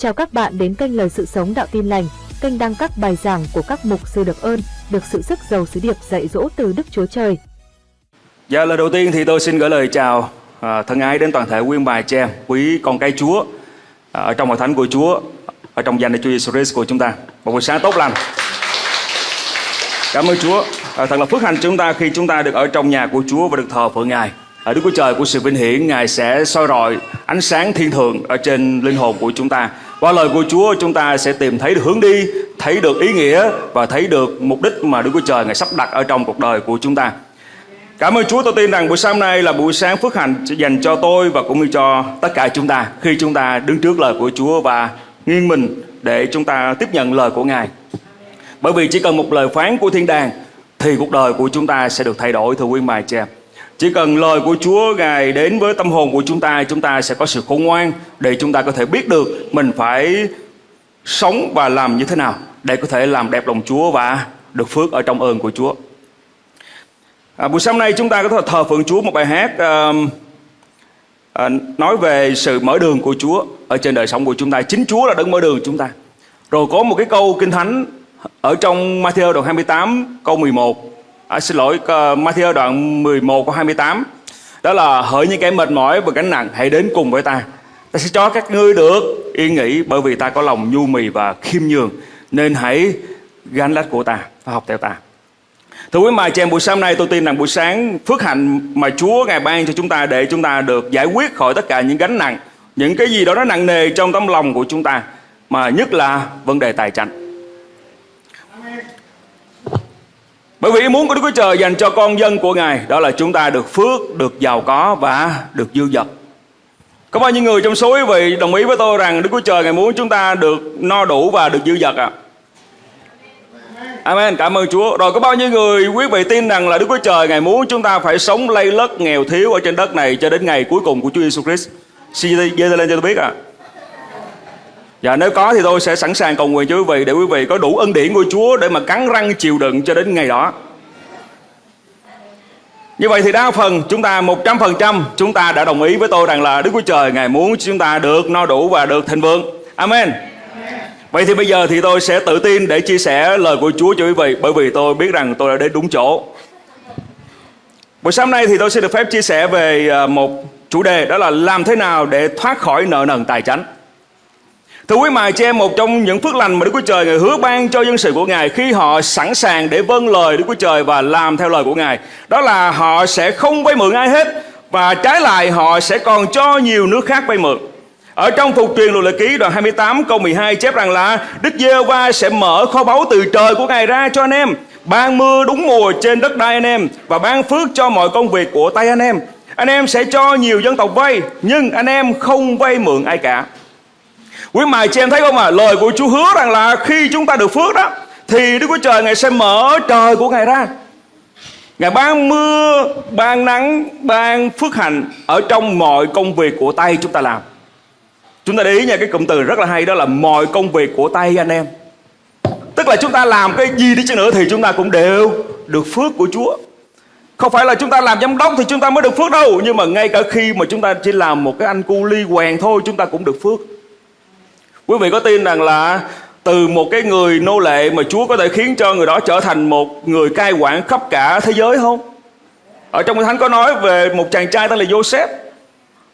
Chào các bạn đến kênh Lời Sự Sống Đạo Tin Lành, kênh đăng các bài giảng của các mục sư được ơn, được sự sức giàu sứ điệp dạy dỗ từ Đức Chúa Trời. Dạ lời đầu tiên thì tôi xin gửi lời chào à, thân ái đến toàn thể quý bài chị em, quý con cái Chúa à, ở trong hội thánh của Chúa, ở trong danh của Chúa Jesus Christ của chúng ta. Một buổi sáng tốt lành. Cảm ơn Chúa. À, thật là phước hạnh chúng ta khi chúng ta được ở trong nhà của Chúa và được thờ phượng Ngài. Ở Đức Chúa Trời của sự vinh hiển, Ngài sẽ soi rọi ánh sáng thiên thượng ở trên linh hồn của chúng ta. Qua lời của Chúa chúng ta sẽ tìm thấy được hướng đi, thấy được ý nghĩa và thấy được mục đích mà Đức Chúa Trời Ngài sắp đặt ở trong cuộc đời của chúng ta. Cảm ơn Chúa tôi tin rằng buổi sáng nay là buổi sáng phước hạnh dành cho tôi và cũng như cho tất cả chúng ta khi chúng ta đứng trước lời của Chúa và nghiêng mình để chúng ta tiếp nhận lời của Ngài. Bởi vì chỉ cần một lời phán của thiên đàng thì cuộc đời của chúng ta sẽ được thay đổi thưa quý mài chèm. Chỉ cần lời của Chúa Ngài đến với tâm hồn của chúng ta, chúng ta sẽ có sự khôn ngoan để chúng ta có thể biết được mình phải sống và làm như thế nào để có thể làm đẹp lòng Chúa và được phước ở trong ơn của Chúa. À, buổi sáng nay chúng ta có thể thờ phượng Chúa một bài hát à, à, nói về sự mở đường của Chúa ở trên đời sống của chúng ta. Chính Chúa là đấng mở đường chúng ta. Rồi có một cái câu kinh thánh ở trong Matthew đoạn 28 câu 11 à, xin lỗi uh, Matthew đoạn 11 câu 28 đó là hỡi những kẻ mệt mỏi và gánh nặng hãy đến cùng với ta. Ta sẽ cho các ngươi được yên nghỉ bởi vì ta có lòng nhu mì và khiêm nhường nên hãy gánh lách của ta và học theo ta. Thưa quý mài chị em buổi sáng nay tôi tin rằng buổi sáng phước hạnh mà Chúa Ngài ban cho chúng ta để chúng ta được giải quyết khỏi tất cả những gánh nặng, những cái gì đó nó nặng nề trong tấm lòng của chúng ta, mà nhất là vấn đề tài chính. Bởi vì ý muốn của Đức Chúa Trời dành cho con dân của Ngài đó là chúng ta được phước, được giàu có và được dư dật. Có bao nhiêu người trong số quý vị đồng ý với tôi rằng Đức Chúa Trời Ngài muốn chúng ta được no đủ và được dư dật ạ? À? Amen, cảm ơn Chúa. Rồi có bao nhiêu người quý vị tin rằng là Đức Chúa Trời Ngài muốn chúng ta phải sống lây lất nghèo thiếu ở trên đất này cho đến ngày cuối cùng của Chúa Giêsu Christ. Xin giơ lên cho tôi biết ạ. À. Dạ nếu có thì tôi sẽ sẵn sàng cầu nguyện cho quý vị để quý vị có đủ ân điển của Chúa để mà cắn răng chịu đựng cho đến ngày đó. Như vậy thì đa phần chúng ta 100% chúng ta đã đồng ý với tôi rằng là Đức Chúa Trời Ngài muốn chúng ta được no đủ và được thịnh vượng. Amen. Vậy thì bây giờ thì tôi sẽ tự tin để chia sẻ lời của Chúa cho quý vị bởi vì tôi biết rằng tôi đã đến đúng chỗ. Buổi sáng nay thì tôi sẽ được phép chia sẻ về à, một chủ đề đó là làm thế nào để thoát khỏi nợ nần tài chánh. Thưa quý mài cho em, một trong những phước lành mà Đức Chúa Trời Ngài hứa ban cho dân sự của Ngài khi họ sẵn sàng để vâng lời Đức Chúa Trời và làm theo lời của Ngài. Đó là họ sẽ không vay mượn ai hết và trái lại họ sẽ còn cho nhiều nước khác vay mượn. Ở trong phục truyền luật lệ ký đoạn 28 câu 12 chép rằng là Đức giê va sẽ mở kho báu từ trời của Ngài ra cho anh em, ban mưa đúng mùa trên đất đai anh em và ban phước cho mọi công việc của tay anh em. Anh em sẽ cho nhiều dân tộc vay, nhưng anh em không vay mượn ai cả. Quý mài chị em thấy không à Lời của Chúa hứa rằng là khi chúng ta được phước đó Thì Đức Chúa Trời Ngài sẽ mở trời của Ngài ra. Ngài ban mưa, ban nắng, ban phước hạnh Ở trong mọi công việc của tay chúng ta làm. Chúng ta để ý nha cái cụm từ rất là hay Đó là mọi công việc của tay anh em. Tức là chúng ta làm cái gì đi chăng nữa Thì chúng ta cũng đều được phước của Chúa. Không phải là chúng ta làm giám đốc thì chúng ta mới được phước đâu Nhưng mà ngay cả khi mà chúng ta chỉ làm một cái anh cu ly quèn thôi Chúng ta cũng được phước. Quý vị có tin rằng là từ một cái người nô lệ mà Chúa có thể khiến cho người đó trở thành một người cai quản khắp cả thế giới không? Ở trong Kinh Thánh có nói về một chàng trai tên là Joseph.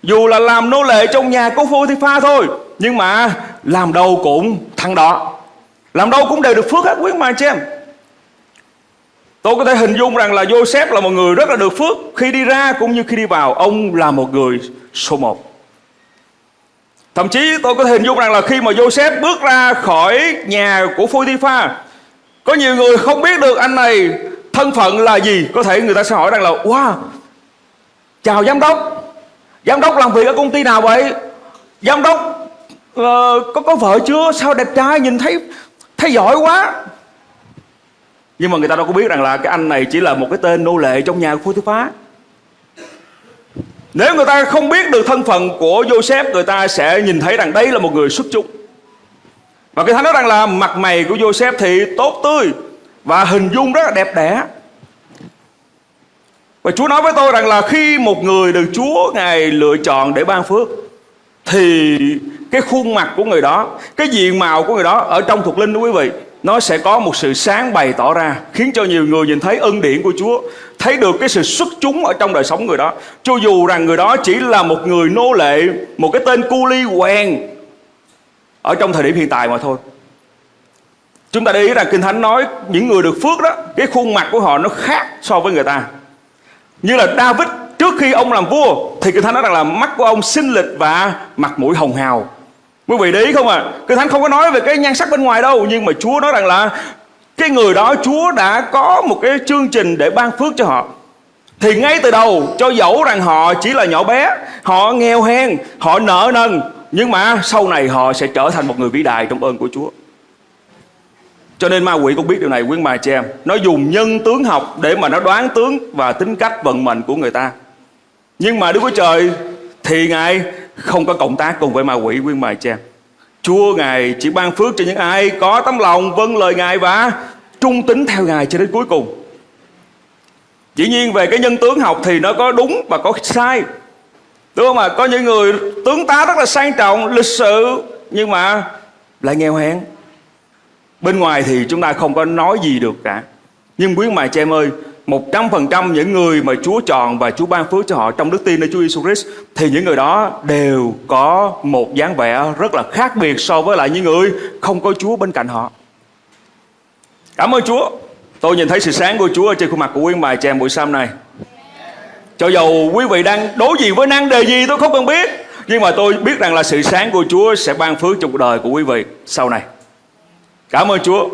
Dù là làm nô lệ trong nhà của phu thi pha thôi, nhưng mà làm đâu cũng thằng đó. Làm đâu cũng đều được phước hết quý mà chị em. Tôi có thể hình dung rằng là Joseph là một người rất là được phước Khi đi ra cũng như khi đi vào Ông là một người số một Thậm chí tôi có thể hình dung rằng là khi mà Joseph bước ra khỏi nhà của Photiphar Có nhiều người không biết được anh này thân phận là gì. Có thể người ta sẽ hỏi rằng là Wow Chào giám đốc. Giám đốc làm việc ở công ty nào vậy? Giám đốc uh, có có vợ chưa? Sao đẹp trai nhìn thấy thấy giỏi quá. Nhưng mà người ta đâu có biết rằng là Cái anh này chỉ là một cái tên nô lệ trong nhà của Photiphar nếu người ta không biết được thân phận của Joseph, Người ta sẽ nhìn thấy rằng đây là một người xuất chúng. Và cái thánh nói rằng là mặt mày của Joseph thì tốt tươi Và hình dung rất là đẹp đẽ. Và Chúa nói với tôi rằng là khi một người được Chúa Ngài lựa chọn để ban phước, Thì cái khuôn mặt của người đó, cái diện mạo của người đó ở trong thuộc linh đó quý vị nó sẽ có một sự sáng bày tỏ ra, khiến cho nhiều người nhìn thấy ân điển của Chúa, thấy được cái sự xuất chúng ở trong đời sống người đó. Cho dù rằng người đó chỉ là một người nô lệ, một cái tên cu ly quèn ở trong thời điểm hiện tại mà thôi. Chúng ta để ý rằng kinh thánh nói những người được phước đó, cái khuôn mặt của họ nó khác so với người ta. Như là David, trước khi ông làm vua, thì kinh thánh nói rằng là mắt của ông xinh lịch và mặt mũi hồng hào quý vị để ý không à. Kinh thánh không có nói về cái nhan sắc bên ngoài đâu, nhưng mà chúa nói rằng là cái người đó, chúa đã có một cái chương trình để ban phước cho họ. Thì ngay từ đầu, cho dẫu rằng họ chỉ là nhỏ bé, họ nghèo hèn, họ nợ nần, nhưng mà sau này họ sẽ trở thành một người vĩ đại trong ơn của chúa. Cho nên ma quỷ cũng biết điều này, quý bà chị em. Nó dùng nhân tướng học để mà nó đoán tướng và tính cách vận mệnh của người ta. Nhưng mà Đức Chúa Trời thì Ngài không có cộng tác cùng với ma quỷ quyên mài cha Chúa Ngài chỉ ban phước cho những ai có tấm lòng vâng lời Ngài và trung tín theo Ngài cho đến cuối cùng. Dĩ nhiên về cái nhân tướng học thì nó có đúng và có sai. Đúng không ạ? Có những người tướng tá rất là sang trọng, lịch sự Nhưng mà lại nghèo hèn. Bên ngoài thì chúng ta không có nói gì được cả. Nhưng quý mài cha em ơi một trăm phần trăm những người mà Chúa chọn và Chúa ban phước cho họ trong đức tin nơi Chúa Giêsu Christ, thì những người đó đều có một dáng vẻ rất là khác biệt so với lại những người không có Chúa bên cạnh họ. Cảm ơn Chúa. Tôi nhìn thấy sự sáng của Chúa ở trên khuôn mặt của quý bài chàng buổi sáng này. Cho dầu quý vị đang đối diện với năng đề gì tôi không cần biết, Nhưng mà tôi biết rằng là sự sáng của Chúa sẽ ban phước cho cuộc đời của quý vị sau này Cảm ơn Chúa.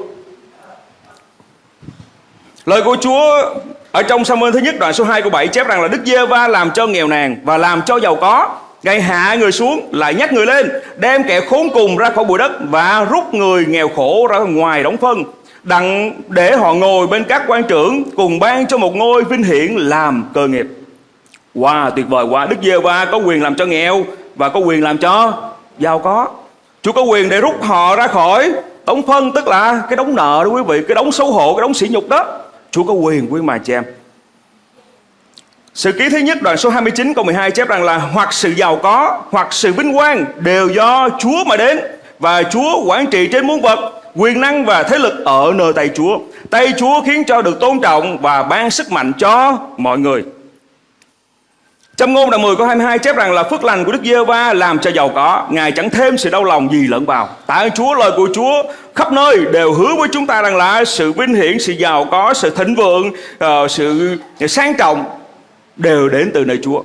Lời của Chúa ở trong Samuel thứ nhất đoạn số 2 của 7 chép rằng là Đức Giê-va làm cho nghèo nàn và làm cho giàu có. Ngài hạ người xuống lại nhắc người lên Đem kẻ khốn cùng ra khỏi bụi đất Và rút người nghèo khổ ra ngoài đóng phân Đặng để họ ngồi bên các quan trưởng Cùng ban cho một ngôi vinh hiển làm cơ nghiệp. Wow tuyệt vời quá Đức Giê-va có quyền làm cho nghèo Và có quyền làm cho giàu có. Chúa có quyền để rút họ ra khỏi Đóng phân tức là cái đóng nợ đó quý vị Cái đóng xấu hổ, cái đóng sỉ nhục đó. Chúa có quyền quý mà chị em. Sự ký thứ nhất đoạn số 29 câu 12 chép rằng là Hoặc sự giàu có hoặc sự vinh quang Đều do Chúa mà đến. Và Chúa quản trị trên muôn vật Quyền năng và thế lực ở nơi tay Chúa. Tay Chúa khiến cho được tôn trọng Và ban sức mạnh cho mọi người. Trong ngôn đoạn 10 câu 22 chép rằng là phước lành của Đức Giê-va làm cho giàu có, Ngài chẳng thêm sự đau lòng gì lẫn vào. Tạ Chúa, lời của Chúa khắp nơi đều hứa với chúng ta rằng là sự vinh hiển, sự giàu có, sự thịnh vượng, ờ, sự sang trọng đều đến từ nơi Chúa.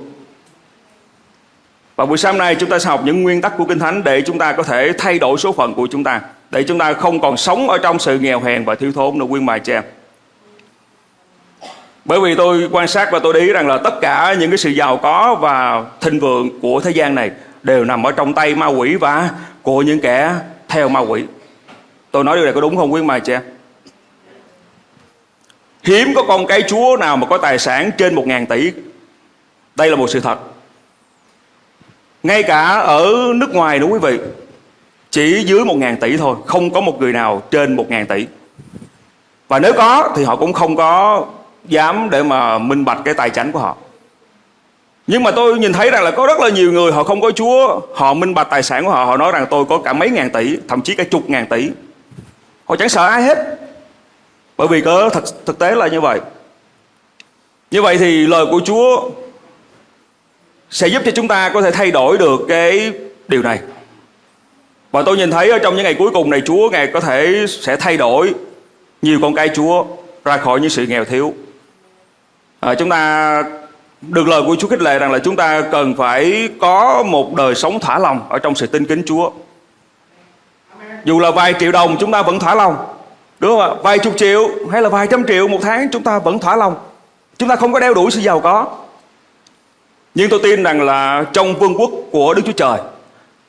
Và buổi sáng nay chúng ta sẽ học những nguyên tắc của Kinh Thánh để chúng ta có thể thay đổi số phận của chúng ta. Để chúng ta không còn sống ở trong sự nghèo hèn và thiếu thốn nữa quyên mài cho em. Bởi vì tôi quan sát và tôi để ý rằng là tất cả những cái sự giàu có và thịnh vượng của thế gian này đều nằm ở trong tay ma quỷ và của những kẻ theo ma quỷ. Tôi nói điều này có đúng không quý mà chị em Hiếm có con cái chúa nào mà có tài sản trên một ngàn tỷ. Đây là một sự thật. Ngay cả ở nước ngoài nữa quý vị. Chỉ dưới một ngàn tỷ thôi. Không có một người nào trên một ngàn tỷ. Và nếu có thì họ cũng không có dám để mà minh bạch cái tài chánh của họ nhưng mà tôi nhìn thấy rằng là có rất là nhiều người họ không có Chúa, Họ minh bạch tài sản của họ Họ nói rằng tôi có cả mấy ngàn tỷ, Thậm chí cả chục ngàn tỷ Họ chẳng sợ ai hết. Bởi vì có thực, thực tế là như vậy. Như vậy thì lời của Chúa Sẽ giúp cho chúng ta có thể thay đổi được cái điều này. Và tôi nhìn thấy ở trong những ngày cuối cùng này Chúa Ngài có thể sẽ thay đổi Nhiều con cái Chúa ra khỏi những sự nghèo thiếu. À, chúng ta được lời của Chúa khích lệ rằng là chúng ta cần phải có một đời sống thỏa lòng ở trong sự tin kính Chúa. Dù là vài triệu đồng chúng ta vẫn thỏa lòng. Đúng không ạ? Vài chục triệu hay là vài trăm triệu một tháng chúng ta vẫn thỏa lòng. Chúng ta không có đeo đuổi sự giàu có. Nhưng tôi tin rằng là trong vương quốc của Đức Chúa Trời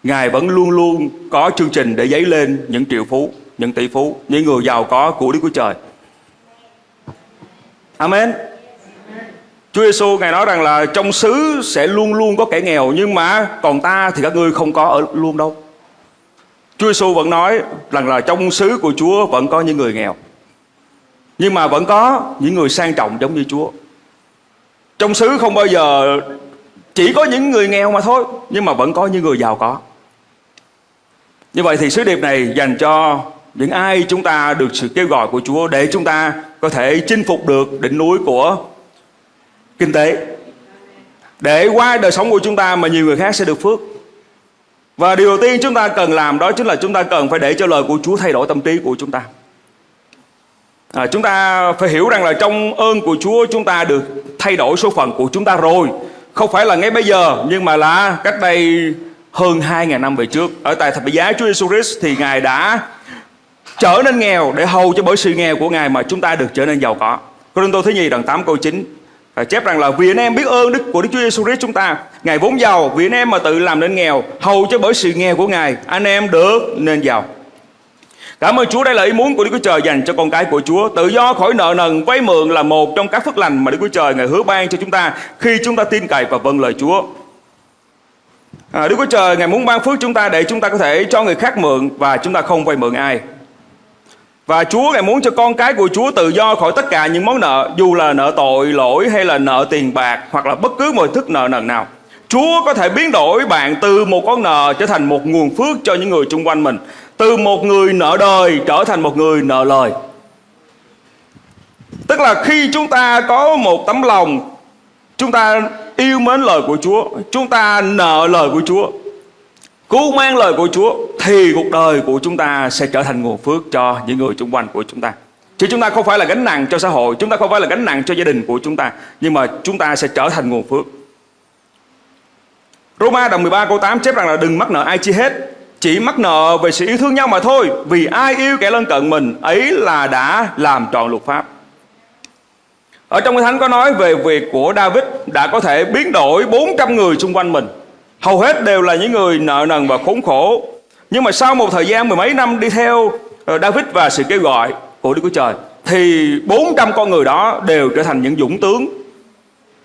Ngài vẫn luôn luôn có chương trình để dấy lên những triệu phú, những tỷ phú, những người giàu có của Đức Chúa Trời. Amen. Chúa Giêsu ngài nói rằng là trong xứ sẽ luôn luôn có kẻ nghèo nhưng mà còn ta thì các ngươi không có ở luôn đâu. Chúa Giêsu vẫn nói rằng là trong xứ của Chúa vẫn có những người nghèo. Nhưng mà vẫn có những người sang trọng giống như Chúa. Trong xứ không bao giờ chỉ có những người nghèo mà thôi, nhưng mà vẫn có những người giàu có. Như vậy thì sứ điệp này dành cho những ai chúng ta được sự kêu gọi của Chúa để chúng ta có thể chinh phục được đỉnh núi của kinh tế. Để qua đời sống của chúng ta mà nhiều người khác sẽ được phước. Và điều tiên chúng ta cần làm đó chính là chúng ta cần phải để cho lời của Chúa thay đổi tâm trí của chúng ta. À, chúng ta phải hiểu rằng là trong ơn của Chúa chúng ta được thay đổi số phận của chúng ta rồi. Không phải là ngay bây giờ nhưng mà là cách đây hơn 2.000 năm về trước. Ở tại thập giá Chúa Jesus Christ thì Ngài đã trở nên nghèo để hầu cho bởi sự nghèo của Ngài mà chúng ta được trở nên giàu có. Cô Đinh Tô thứ nhì đoạn 8 câu 9 À, chép rằng là vì anh em biết ơn đức của Đức Chúa Giêsu Christ chúng ta, Ngài vốn giàu, vì anh em mà tự làm nên nghèo, hầu cho bởi sự nghèo của Ngài, anh em được nên giàu. Cảm ơn Chúa đây là ý muốn của Đức Chúa Trời dành cho con cái của Chúa. Tự do khỏi nợ nần vay mượn là một trong các phước lành mà Đức Chúa Trời Ngài hứa ban cho chúng ta khi chúng ta tin cậy và vâng lời Chúa. À, Đức Chúa Trời Ngài muốn ban phước chúng ta để chúng ta có thể cho người khác mượn và chúng ta không vay mượn ai. Và Chúa Ngài muốn cho con cái của Chúa tự do khỏi tất cả những món nợ Dù là nợ tội, lỗi hay là nợ tiền bạc Hoặc là bất cứ mọi thức nợ nần nào. Chúa có thể biến đổi bạn từ một con nợ trở thành một nguồn phước cho những người xung quanh mình Từ một người nợ đời trở thành một người nợ lời. Tức là khi chúng ta có một tấm lòng Chúng ta yêu mến lời của Chúa Chúng ta nợ lời của Chúa Cứu mang lời của Chúa, Thì cuộc đời của chúng ta sẽ trở thành nguồn phước cho những người xung quanh của chúng ta. Chứ chúng ta không phải là gánh nặng cho xã hội, Chúng ta không phải là gánh nặng cho gia đình của chúng ta, Nhưng mà chúng ta sẽ trở thành nguồn phước. Roma đồng 13 câu 8 chép rằng là đừng mắc nợ ai chi hết, Chỉ mắc nợ về sự yêu thương nhau mà thôi, Vì ai yêu kẻ lân cận mình, Ấy là đã làm trọn luật pháp. Ở trong Kinh thánh có nói về việc của David Đã có thể biến đổi 400 người xung quanh mình. Hầu hết đều là những người nợ nần và khốn khổ. Nhưng mà sau một thời gian mười mấy năm đi theo ờ, David và sự kêu gọi của Đức Chúa Trời, Thì 400 con người đó đều trở thành những dũng tướng.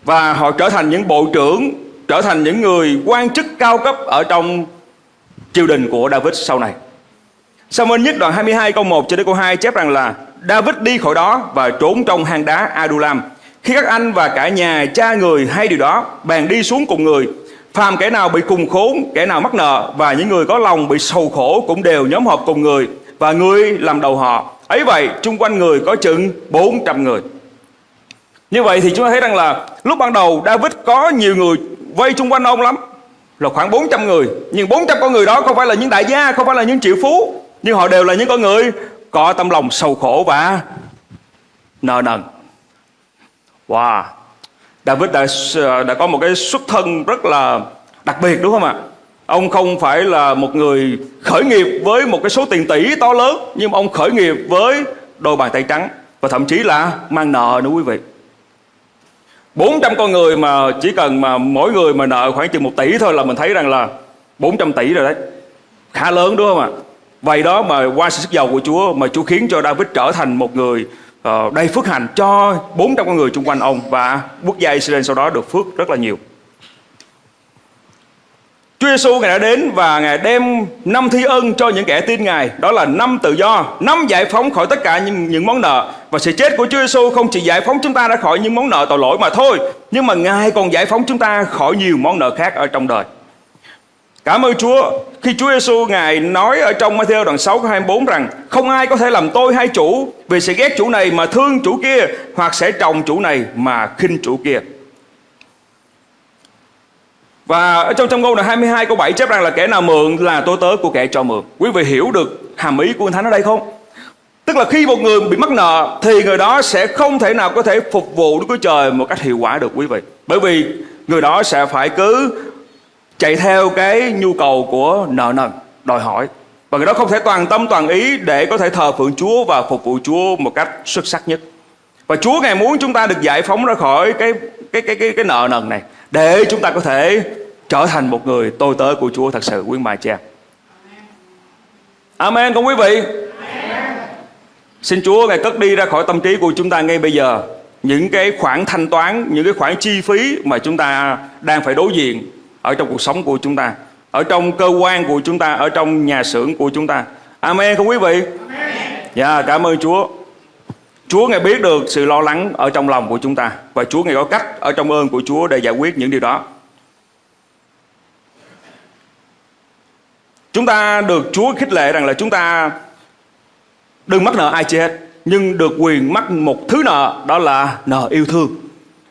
Và họ trở thành những bộ trưởng, Trở thành những người quan chức cao cấp ở trong triều đình của David sau này. Samuel nhất đoạn 22 câu 1 cho đến câu 2 chép rằng là David đi khỏi đó và trốn trong hang đá Adulam. Khi các anh và cả nhà, cha người hay điều đó, Bèn đi xuống cùng người. Phàm kẻ nào bị cùng khốn, kẻ nào mắc nợ và những người có lòng bị sầu khổ cũng đều nhóm họp cùng người và người làm đầu họ. Ấy vậy, chung quanh người có chừng 400 người. Như vậy thì chúng ta thấy rằng là lúc ban đầu David có nhiều người vây chung quanh ông lắm. Là khoảng 400 người. Nhưng 400 con người đó không phải là những đại gia, không phải là những triệu phú. Nhưng họ đều là những con người có tâm lòng sầu khổ và nợ nần. Wow, David đã ờ, đã có một cái xuất thân rất là đặc biệt, đúng không ạ? Ông không phải là một người khởi nghiệp với một cái số tiền tỷ to lớn, Nhưng ông khởi nghiệp với đôi bàn tay trắng Và thậm chí là mang nợ nữa, quý vị 400 con người mà chỉ cần mà mỗi người mà nợ khoảng chừng 1 tỷ thôi là mình thấy rằng là 400 tỷ rồi đấy Khá lớn, đúng không ạ? Vậy đó mà qua sự sức giàu của Chúa mà Chúa khiến cho David trở thành một người Ờ, uh, đầy phước hành cho 400 con người xung quanh ông và quốc gia Israel sau đó được phước rất là nhiều. Chúa Giêsu ngài đã đến và ngài đem năm thi ân cho những kẻ tin ngài, đó là năm tự do, năm giải phóng khỏi tất cả những những món nợ và sự chết của Chúa Giêsu không chỉ giải phóng chúng ta ra khỏi những món nợ tội lỗi mà thôi, nhưng mà ngài còn giải phóng chúng ta khỏi nhiều món nợ khác ở trong đời. Cảm ơn Chúa khi Chúa Giêsu ngài nói ở trong Matthew đoạn 6 câu 24 rằng, không ai có thể làm tôi hai chủ vì sẽ ghét chủ này mà thương chủ kia, hoặc sẽ trồng chủ này mà khinh chủ kia. Và ở trong trong câu là 22 câu 7 chép rằng là, kẻ nào mượn là tôi tớ của kẻ cho mượn. Quý vị hiểu được hàm ý của Thánh ở đây không? Tức là khi một người bị mắc nợ, thì người đó sẽ không thể nào có thể phục vụ Đức Chúa Trời một cách hiệu quả được, quý vị. Bởi vì người đó sẽ phải cứ chạy theo cái nhu cầu của nợ nần đòi hỏi. Và người đó không thể toàn tâm toàn ý để có thể thờ phượng Chúa và phục vụ Chúa một cách xuất sắc nhất. Và Chúa ngài muốn chúng ta được giải phóng ra khỏi cái cái cái cái cái nợ nần này để chúng ta có thể trở thành một người tôi tớ của Chúa thật sự quý bà cha Amen con quý vị. Xin Chúa ngài cất đi ra khỏi tâm trí của chúng ta ngay bây giờ. Những cái khoản thanh toán, những cái khoản chi phí mà chúng ta đang phải đối diện ở trong cuộc sống của chúng ta ở trong cơ quan của chúng ta ở trong nhà xưởng của chúng ta. Amen không quý vị? Dạ yeah, cảm ơn chúa. Chúa ngài biết được sự lo lắng ở trong lòng của chúng ta và chúa ngài có cách ở trong ơn của chúa để giải quyết những điều đó. Chúng ta được Chúa khích lệ rằng là chúng ta đừng mắc nợ ai chi hết, nhưng được quyền mắc một thứ nợ đó là nợ yêu thương.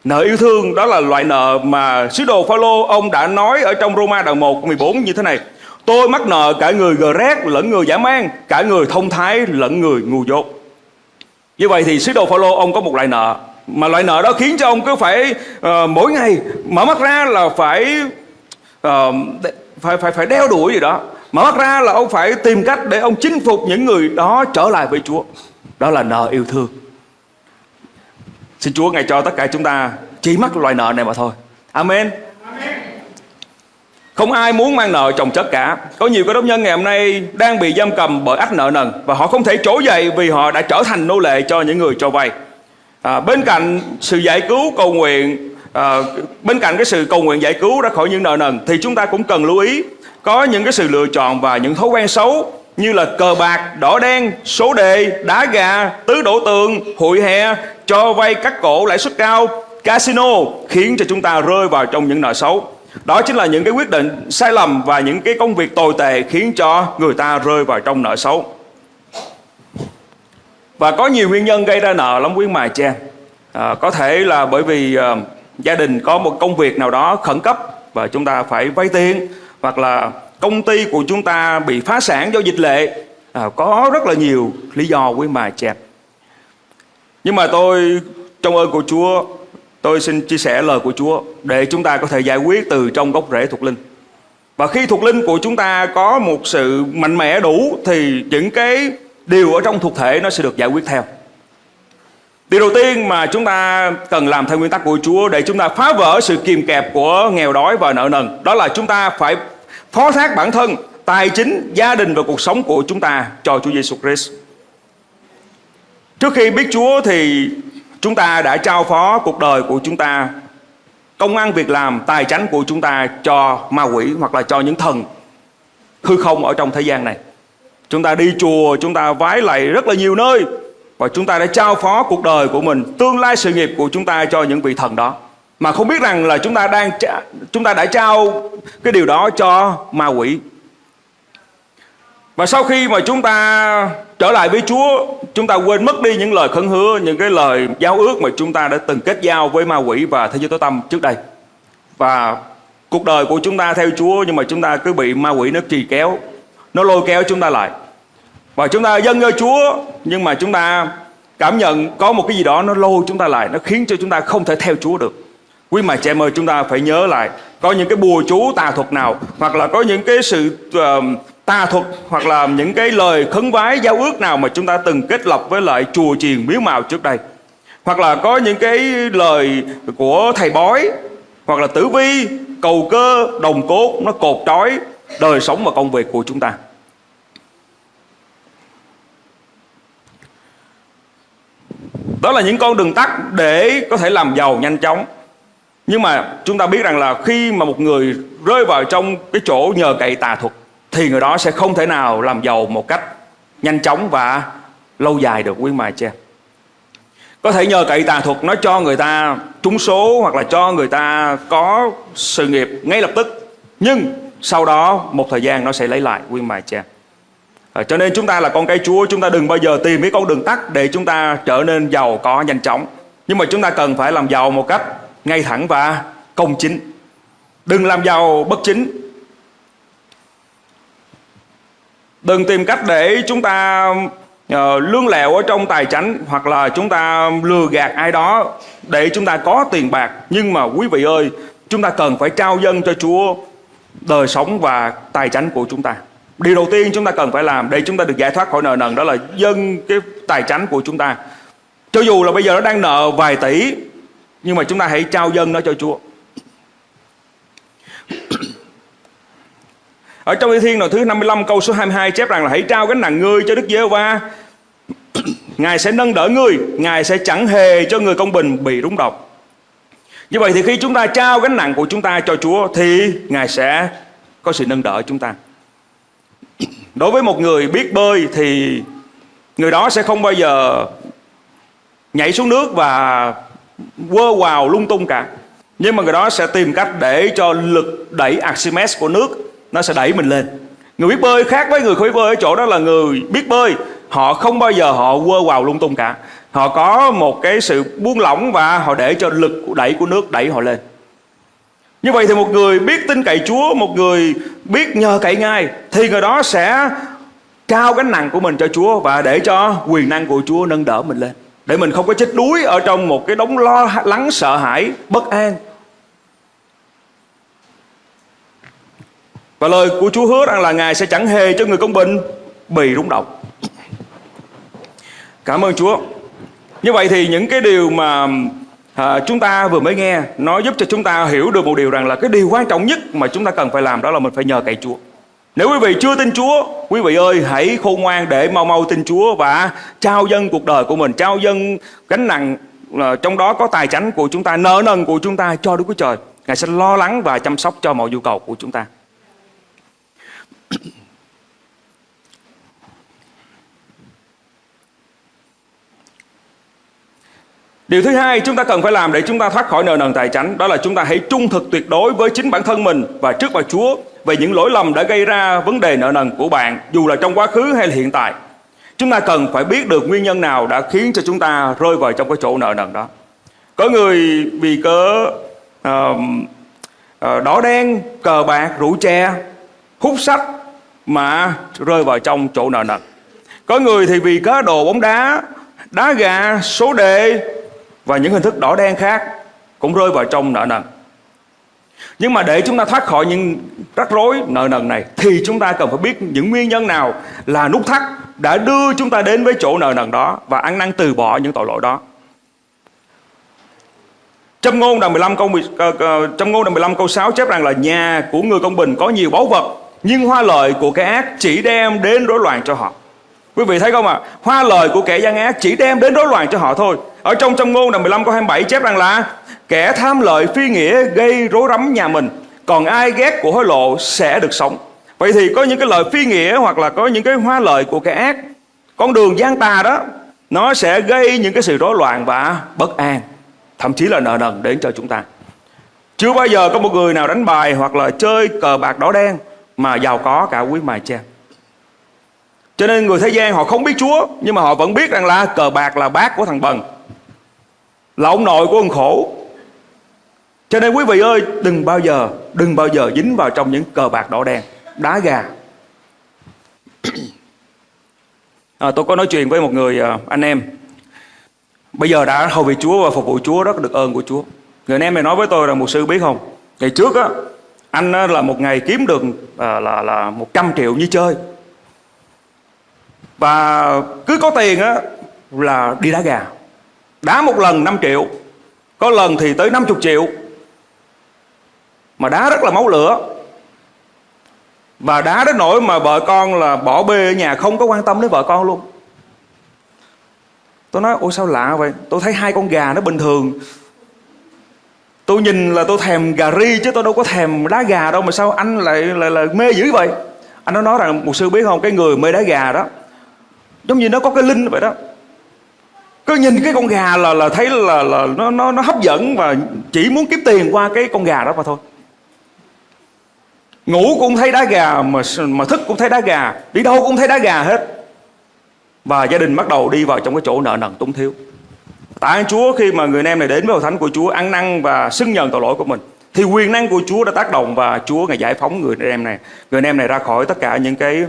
Nợ yêu thương đó là loại nợ mà sứ đồ Phaolô ông đã nói ở trong Roma đoạn 1 14 như thế này. Tôi mắc nợ cả người gờ rét lẫn người giả man, cả người thông thái lẫn người ngu dốt. Như vậy thì sứ đồ Phaolô ông có một loại nợ mà loại nợ đó khiến cho ông cứ phải uh, mỗi ngày mở mắt ra là phải uh, phải phải phải đeo đuổi gì đó mở mắt ra là ông phải tìm cách để ông chinh phục những người đó trở lại với Chúa đó là nợ yêu thương xin Chúa ngài cho tất cả chúng ta chỉ mắc loại nợ này mà thôi. Amen. Không ai muốn mang nợ chồng chất cả. Có nhiều cơ đốc nhân ngày hôm nay đang bị giam cầm bởi ách nợ nần Và họ không thể trỗi dậy vì họ đã trở thành nô lệ cho những người cho vay. À, Bên cạnh sự giải cứu cầu nguyện à, Bên cạnh cái sự cầu nguyện giải cứu ra khỏi những nợ nần Thì chúng ta cũng cần lưu ý Có những cái sự lựa chọn và những thói quen xấu. Như là cờ bạc, đỏ đen, số đề, đá gà, tứ đổ tường, hụi hè Cho vay cắt cổ lãi suất cao, casino Khiến cho chúng ta rơi vào trong những nợ xấu đó chính là những cái quyết định sai lầm và những cái công việc tồi tệ khiến cho người ta rơi vào trong nợ xấu. Và có nhiều nguyên nhân gây ra nợ lắm quý mài cha. À, có thể là bởi vì à, gia đình có một công việc nào đó khẩn cấp và chúng ta phải vay tiền hoặc là công ty của chúng ta bị phá sản do dịch lệ. À, có rất là nhiều lý do quý mà chẹp. Nhưng mà tôi trong ơn của Chúa Tôi xin chia sẻ lời của Chúa để chúng ta có thể giải quyết từ trong gốc rễ thuộc linh. Và khi thuộc linh của chúng ta có một sự mạnh mẽ đủ thì những cái điều ở trong thuộc thể nó sẽ được giải quyết theo. Điều đầu tiên mà chúng ta cần làm theo nguyên tắc của Chúa để chúng ta phá vỡ sự kìm kẹp của nghèo đói và nợ nần. Đó là chúng ta phải phó thác bản thân, tài chính, gia đình và cuộc sống của chúng ta cho Chúa Giêsu Christ. Trước khi biết Chúa thì Chúng ta đã trao phó cuộc đời của chúng ta, công ăn việc làm, tài chánh của chúng ta cho ma quỷ hoặc là cho những thần hư không ở trong thế gian này. Chúng ta đi chùa, chúng ta vái lạy rất là nhiều nơi và chúng ta đã trao phó cuộc đời của mình, tương lai sự nghiệp của chúng ta cho những vị thần đó. Mà không biết rằng là chúng ta đang chúng ta đã trao cái điều đó cho ma quỷ và sau khi mà chúng ta trở lại với Chúa, chúng ta quên mất đi những lời khấn hứa, những cái lời giao ước mà chúng ta đã từng kết giao với ma quỷ và thế giới tối tâm trước đây. Và cuộc đời của chúng ta theo Chúa nhưng mà chúng ta cứ bị ma quỷ nó trì kéo, nó lôi kéo chúng ta lại. Và chúng ta dâng cho Chúa nhưng mà chúng ta cảm nhận có một cái gì đó nó lôi chúng ta lại, nó khiến cho chúng ta không thể theo Chúa được. Quý mà chị em ơi chúng ta phải nhớ lại có những cái bùa chú tà thuật nào hoặc là có những cái sự uh, tà thuật hoặc là những cái lời khấn vái giao ước nào mà chúng ta từng kết lập với lại chùa chiền miếu màu trước đây? Hoặc là có những cái lời của thầy bói hoặc là tử vi cầu cơ đồng cốt nó cột trói đời sống và công việc của chúng ta. Đó là những con đường tắt để có thể làm giàu nhanh chóng nhưng mà chúng ta biết rằng là khi mà một người rơi vào trong cái chỗ nhờ cậy tà thuật thì người đó sẽ không thể nào làm giàu một cách nhanh chóng và lâu dài được quý mài cha có thể nhờ cậy tà thuật nó cho người ta trúng số hoặc là cho người ta có sự nghiệp ngay lập tức nhưng sau đó một thời gian nó sẽ lấy lại quý mài cha à, cho nên chúng ta là con cái chúa chúng ta đừng bao giờ tìm cái con đường tắt để chúng ta trở nên giàu có nhanh chóng. Nhưng mà chúng ta cần phải làm giàu một cách ngay thẳng và công chính đừng làm giàu bất chính Đừng tìm cách để chúng ta uh, lương lẹo ở trong tài chánh hoặc là chúng ta lừa gạt ai đó để chúng ta có tiền bạc. Nhưng mà quý vị ơi, chúng ta cần phải trao dân cho Chúa đời sống và tài chánh của chúng ta. Điều đầu tiên chúng ta cần phải làm để chúng ta được giải thoát khỏi nợ nần đó là dân cái tài chánh của chúng ta. Cho dù là bây giờ nó đang nợ vài tỷ nhưng mà chúng ta hãy trao dân nó cho Chúa. Ở trong Thi Thiên đoạn thứ 55 câu số 22 chép rằng là hãy trao gánh nặng ngươi cho Đức giê va Ngài sẽ nâng đỡ ngươi, Ngài sẽ chẳng hề cho người công bình bị rúng động. Như vậy thì khi chúng ta trao gánh nặng của chúng ta cho Chúa thì Ngài sẽ có sự nâng đỡ chúng ta. Đối với một người biết bơi thì người đó sẽ không bao giờ nhảy xuống nước và quơ vào lung tung cả. Nhưng mà người đó sẽ tìm cách để cho lực đẩy Archimedes của nước, nó sẽ đẩy mình lên. Người biết bơi khác với người không biết bơi ở chỗ đó là người biết bơi. Họ không bao giờ họ quơ vào lung tung cả. Họ có một cái sự buông lỏng và họ để cho lực đẩy của nước đẩy họ lên. Như vậy thì một người biết tin cậy Chúa, Một người biết nhờ cậy Ngài, Thì người đó sẽ trao gánh nặng của mình cho Chúa Và để cho quyền năng của Chúa nâng đỡ mình lên. Để mình không có chết đuối ở trong một cái đống lo lắng sợ hãi bất an Và lời của Chúa hứa rằng là Ngài sẽ chẳng hề cho người công bình bị rung động. Cảm ơn Chúa. Như vậy thì những cái điều mà à, chúng ta vừa mới nghe nó giúp cho chúng ta hiểu được một điều rằng là cái điều quan trọng nhất mà chúng ta cần phải làm đó là mình phải nhờ cậy Chúa. Nếu quý vị chưa tin Chúa, quý vị ơi hãy khôn ngoan để mau mau tin Chúa và trao dân cuộc đời của mình, trao dân gánh nặng ờ, trong đó có tài chánh của chúng ta, nợ nần của chúng ta cho Đức Chúa Trời. Ngài sẽ lo lắng và chăm sóc cho mọi nhu cầu của chúng ta. Điều thứ hai chúng ta cần phải làm để chúng ta thoát khỏi nợ nần tài chánh đó là chúng ta hãy trung thực tuyệt đối với chính bản thân mình và trước mặt Chúa về những lỗi lầm đã gây ra vấn đề nợ nần của bạn dù là trong quá khứ hay là hiện tại. Chúng ta cần phải biết được nguyên nhân nào đã khiến cho chúng ta rơi vào trong cái chỗ nợ nần đó. Có người vì cớ uh, uh, đỏ đen, cờ bạc, rượu chè, hút sách mà rơi vào trong chỗ nợ nần. Có người thì vì cá đồ bóng đá, đá gà, số đề và những hình thức đỏ đen khác cũng rơi vào trong nợ nần. Nhưng mà để chúng ta thoát khỏi những rắc rối nợ nần này, thì chúng ta cần phải biết những nguyên nhân nào là nút thắt đã đưa chúng ta đến với chỗ nợ nần đó và ăn năn từ bỏ những tội lỗi đó. Trong ngôn đoạn 15 câu ờ, ờ, trong ngôn đoạn 15 câu 6 chép rằng là nhà của người công bình có nhiều báu vật, nhưng hoa lợi của kẻ ác chỉ đem đến rối loạn cho họ. Quý vị thấy không ạ? À? Hoa lời của kẻ gian ác chỉ đem đến rối loạn cho họ thôi. Ở trong trong ngôn đoạn 15 câu 27 chép rằng là kẻ tham lợi phi nghĩa gây rối rắm nhà mình, còn ai ghét của hối lộ sẽ được sống. Vậy thì có những cái lời phi nghĩa hoặc là có những cái hoa lợi của kẻ ác, con đường gian tà đó nó sẽ gây những cái sự rối loạn và bất an, thậm chí là nợ nần đến cho chúng ta. Chưa bao giờ có một người nào đánh bài hoặc là chơi cờ bạc đỏ đen mà giàu có cả quý mài cha. Cho nên người thế gian họ không biết Chúa Nhưng mà họ vẫn biết rằng là cờ bạc là bác của thằng Bần Là ông nội của ông khổ cho nên quý vị ơi Đừng bao giờ Đừng bao giờ dính vào trong những cờ bạc đỏ đen Đá gà. À, Tôi có nói chuyện với một người à, anh em. Bây giờ đã hầu vị Chúa và phục vụ Chúa rất được ơn của Chúa. Người anh em này nói với tôi là một sư biết không? Ngày trước á Anh là một ngày kiếm được à, là, là 100 triệu như chơi. Và cứ có tiền á là đi đá gà. Đá một lần 5 triệu có lần thì tới 50 triệu mà đá rất là máu lửa. Và đá đến nỗi mà vợ con là bỏ bê ở nhà, không có quan tâm đến vợ con luôn. Tôi nói ôi sao lạ vậy? Tôi thấy hai con gà nó bình thường. Tôi nhìn là tôi thèm gà ri chứ tôi đâu có thèm đá gà đâu, mà sao anh lại lại là mê dữ vậy? Anh nó nói rằng một sư biết không? Cái người mê đá gà đó, giống như nó có cái linh vậy đó. Cứ nhìn cái con gà là là thấy là là nó nó nó hấp dẫn và chỉ muốn kiếm tiền qua cái con gà đó mà thôi ngủ cũng thấy đá gà mà mà thức cũng thấy đá gà. Đi đâu cũng thấy đá gà hết. Và gia đình bắt đầu đi vào trong cái chỗ nợ nần túng thiếu. Tạ ơn Chúa khi mà người anh em này đến với hội thánh của Chúa ăn năn và xưng nhận tội lỗi của mình. Thì quyền năng của Chúa đã tác động và Chúa ngày giải phóng người anh em này người anh em này ra khỏi tất cả những cái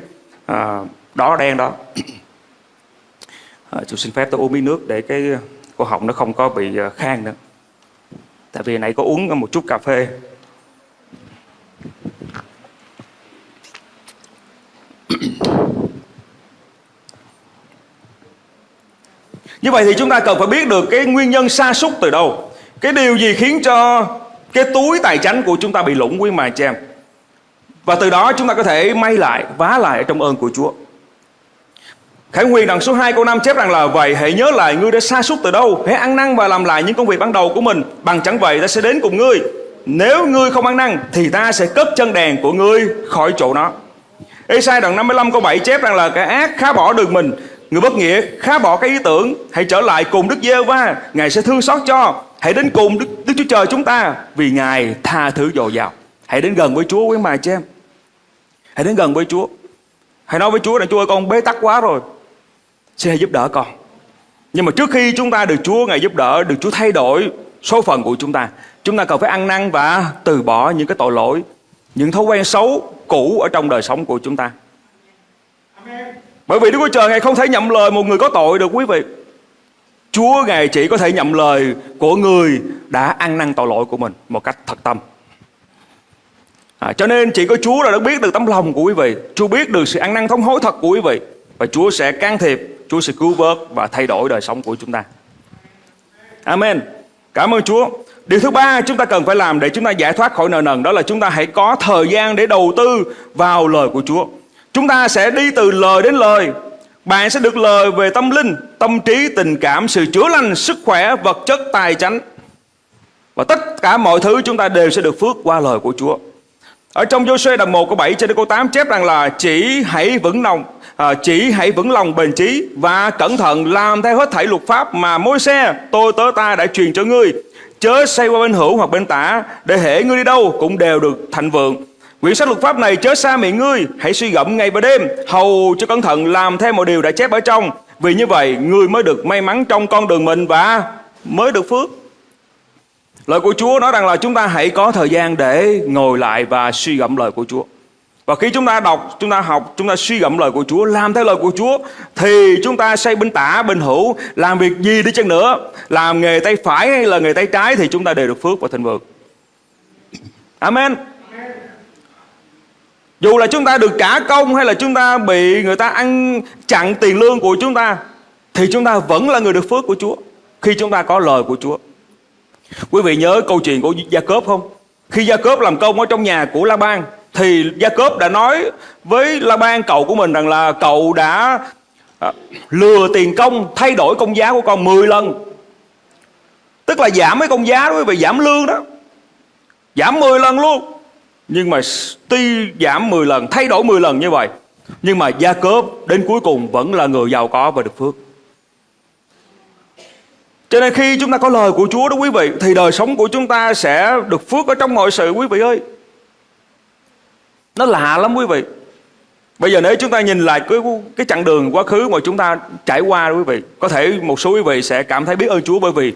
à, đỏ đen đó. À, chú xin phép tôi uống miếng nước để cái cổ họng nó không có bị à, khang nữa. Tại vì nãy có uống một chút cà phê. Như vậy thì chúng ta cần phải biết được cái nguyên nhân sa sút từ đâu. Cái điều gì khiến cho cái túi tài chánh của chúng ta bị lũng quý mà chị em? Và từ đó chúng ta có thể may lại, vá lại trong ơn của Chúa. Khải nguyên đoạn số 2 câu 5 chép rằng là Vậy hãy nhớ lại ngươi đã sa sút từ đâu. Hãy ăn năn và làm lại những công việc ban đầu của mình. Bằng chẳng vậy ta sẽ đến cùng ngươi. Nếu ngươi không ăn năn Thì ta sẽ cất chân đèn của ngươi khỏi chỗ nó. Esai đoạn 55 câu 7 chép rằng là Cái ác khá bỏ đường mình. Người bất nghĩa khá bỏ cái ý tưởng. Hãy trở lại cùng Đức giê va Ngài sẽ thương xót cho. Hãy đến cùng Đức, Đức Chúa Trời chúng ta Vì Ngài tha thứ dồi dào. Hãy đến gần với Chúa quý mài cho em Hãy đến gần với Chúa. Hãy nói với Chúa là Chúa ơi con bế tắc quá rồi. Xin hãy giúp đỡ con. Nhưng mà trước khi chúng ta được Chúa Ngài giúp đỡ, được Chúa thay đổi số phận của chúng ta, chúng ta cần phải ăn năn và từ bỏ những cái tội lỗi, những thói quen xấu cũ ở trong đời sống của chúng ta. Bởi vì Đức Chúa Trời Ngài không thể nhậm lời một người có tội được quý vị. Chúa Ngài chỉ có thể nhậm lời của người đã ăn năn tội lỗi của mình một cách thật tâm. À, cho nên chỉ có Chúa là đã biết được tấm lòng của quý vị. Chúa biết được sự ăn năn thống hối thật của quý vị. Và Chúa sẽ can thiệp, Chúa sẽ cứu vớt và thay đổi đời sống của chúng ta. Amen. Cảm ơn Chúa. Điều thứ ba chúng ta cần phải làm để chúng ta giải thoát khỏi nợ nần đó là chúng ta hãy có thời gian để đầu tư vào lời của Chúa. Chúng ta sẽ đi từ lời đến lời. Bạn sẽ được lời về tâm linh, tâm trí, tình cảm, sự chữa lành, sức khỏe, vật chất, tài chánh. Và tất cả mọi thứ chúng ta đều sẽ được phước qua lời của Chúa. Ở trong Joshua đoạn 1 câu 7 cho đến câu 8 chép rằng là chỉ hãy vững lòng à, chỉ hãy vững lòng bền chí và cẩn thận làm theo hết thảy luật pháp mà môi xe tôi tớ ta đã truyền cho ngươi chớ xây qua bên hữu hoặc bên tả, để hệ ngươi đi đâu cũng đều được thành vượng. Quyển sách luật pháp này chớ xa miệng ngươi, hãy suy gẫm ngày và đêm. Hầu cho cẩn thận làm theo mọi điều đã chép ở trong. Vì như vậy, ngươi mới được may mắn trong con đường mình và mới được phước. Lời của Chúa nói rằng là chúng ta hãy có thời gian để ngồi lại và suy gẫm lời của Chúa. Và khi chúng ta đọc, chúng ta học, chúng ta suy gẫm lời của Chúa, làm theo lời của Chúa thì chúng ta xây bên tả, bên hữu, làm việc gì đi chăng nữa, làm nghề tay phải hay là nghề tay trái thì chúng ta đều được phước và thịnh vượng. Amen. Dù là chúng ta được trả công hay là chúng ta bị người ta ăn chặn tiền lương của chúng ta thì chúng ta vẫn là người được phước của Chúa khi chúng ta có lời của Chúa. Quý vị nhớ câu chuyện của Gia Cốp không? Khi Gia Cốp làm công ở trong nhà của La Ban thì Gia Cốp đã nói với La Ban cậu của mình rằng là cậu đã à, lừa tiền công thay đổi công giá của con 10 lần. Tức là giảm cái công giá đó quý vị giảm lương đó. Giảm 10 lần luôn. Nhưng mà tuy giảm 10 lần, thay đổi 10 lần như vậy nhưng mà Gia Cốp đến cuối cùng vẫn là người giàu có và được phước. Cho nên khi chúng ta có lời của Chúa đó quý vị Thì đời sống của chúng ta sẽ được phước ở trong mọi sự quý vị ơi nó lạ lắm quý vị. Bây giờ nếu chúng ta nhìn lại cái, cái chặng đường quá khứ mà chúng ta trải qua quý vị Có thể một số quý vị sẽ cảm thấy biết ơn Chúa bởi vì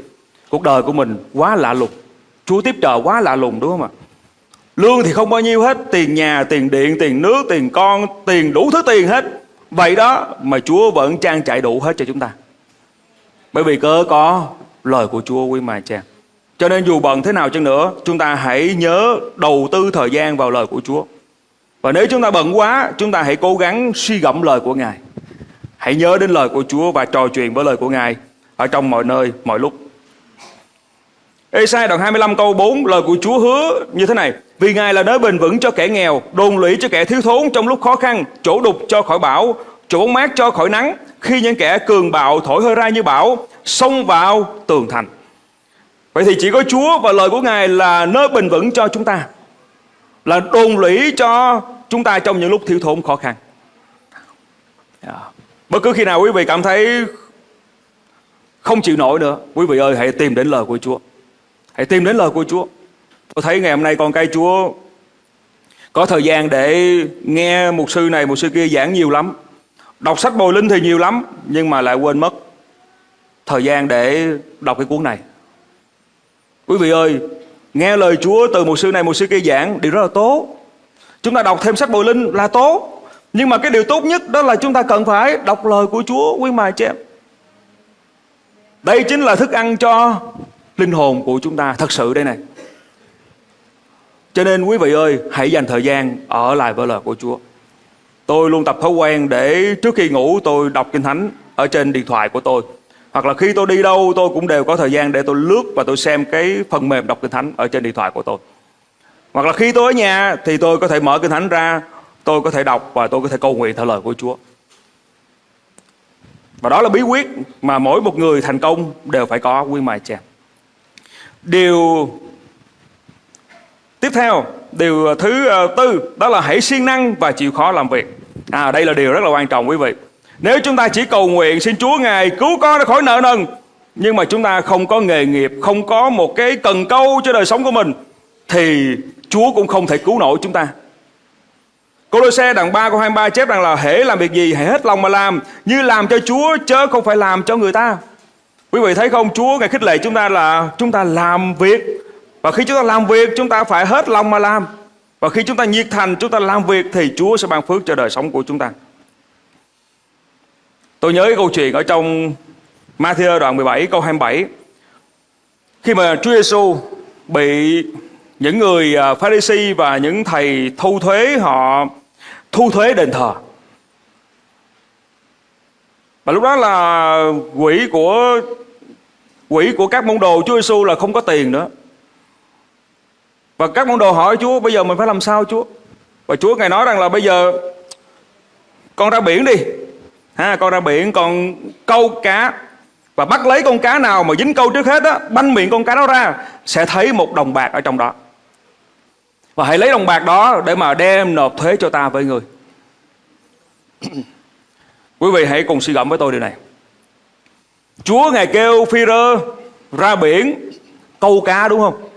Cuộc đời của mình quá lạ lùng. Chúa tiếp trợ quá lạ lùng đúng không ạ? Lương thì không bao nhiêu hết Tiền nhà, tiền điện, tiền nước, tiền con Tiền đủ thứ tiền hết. Vậy đó mà Chúa vẫn trang trải đủ hết cho chúng ta. Bởi vì cơ có lời của Chúa quý mà cha. Cho nên dù bận thế nào chăng nữa, chúng ta hãy nhớ đầu tư thời gian vào lời của Chúa. Và nếu chúng ta bận quá, chúng ta hãy cố gắng suy gẫm lời của Ngài. Hãy nhớ đến lời của Chúa và trò chuyện với lời của Ngài ở trong mọi nơi, mọi lúc. Esai đoạn 25 câu 4 lời của Chúa hứa như thế này Vì Ngài là nơi bền vững cho kẻ nghèo Đồn lũy cho kẻ thiếu thốn trong lúc khó khăn Chỗ đục cho khỏi bão Chỗ bóng mát cho khỏi nắng khi những kẻ cường bạo thổi hơi ra như bão xông vào tường thành. Vậy thì chỉ có Chúa và lời của Ngài là nơi bình vững cho chúng ta. Là đồn lũy cho chúng ta trong những lúc thiếu thốn khó khăn. Dạ. Bất cứ khi nào quý vị cảm thấy không chịu nổi nữa, quý vị ơi hãy tìm đến lời của Chúa. Hãy tìm đến lời của Chúa. Tôi thấy ngày hôm nay con cây Chúa có thời gian để nghe một sư này, một sư kia giảng nhiều lắm. Đọc sách bồi linh thì nhiều lắm Nhưng mà lại quên mất Thời gian để đọc cái cuốn này Quý vị ơi Nghe lời Chúa từ một sư này một sư kia giảng Điều rất là tốt Chúng ta đọc thêm sách bồi linh là tốt Nhưng mà cái điều tốt nhất đó là chúng ta cần phải Đọc lời của Chúa, quý mài chị em Đây chính là thức ăn cho Linh hồn của chúng ta, Thật sự đây này Cho nên quý vị ơi, Hãy dành thời gian ở lại với lời của Chúa Tôi luôn tập thói quen để trước khi ngủ tôi đọc Kinh Thánh ở trên điện thoại của tôi. Hoặc là khi tôi đi đâu, tôi cũng đều có thời gian để tôi lướt và tôi xem cái phần mềm đọc Kinh Thánh ở trên điện thoại của tôi. Hoặc là khi tôi ở nhà thì tôi có thể mở Kinh Thánh ra, tôi có thể đọc và tôi có thể cầu nguyện theo lời của Chúa. Và đó là bí quyết mà mỗi một người thành công đều phải có quy mài chèm. Điều tiếp theo điều ờ, thứ ờ, tư đó là hãy siêng năng và chịu khó làm việc à đây là điều rất là quan trọng quý vị nếu chúng ta chỉ cầu nguyện xin Chúa ngài cứu con ra khỏi nợ nần nhưng mà chúng ta không có nghề nghiệp không có một cái cần câu cho đời sống của mình thì Chúa cũng không thể cứu nổi chúng ta Cô-lô-xe đoạn 3 câu 23 chép rằng là hễ làm việc gì hãy hết lòng mà làm, như làm cho Chúa chớ không phải làm cho người ta. Quý vị thấy không? Chúa ngài khích lệ chúng ta là chúng ta làm việc và khi chúng ta làm việc, chúng ta phải hết lòng mà làm. Và khi chúng ta nhiệt thành, chúng ta làm việc thì Chúa sẽ ban phước cho đời sống của chúng ta. Tôi nhớ cái câu chuyện ở trong Matthew đoạn 17 câu 27 khi mà Chúa Giêsu bị những người à, Pharisee và những thầy thu thuế họ thu thuế đền thờ. Và lúc đó là quỹ của quỹ của các môn đồ Chúa Giêsu là không có tiền nữa. Và các môn đồ hỏi Chúa bây giờ mình phải làm sao Chúa? Và Chúa ngài nói rằng là bây giờ con ra biển đi. Ha, con ra biển còn câu cá và bắt lấy con cá nào mà dính câu trước hết á, banh miệng con cá đó ra sẽ thấy một đồng bạc ở trong đó. Và hãy lấy đồng bạc đó để mà đem nộp thuế cho ta với người. Quý vị hãy cùng suy gẫm với tôi điều này. Chúa ngài kêu Phi-rơ ra biển câu cá đúng không?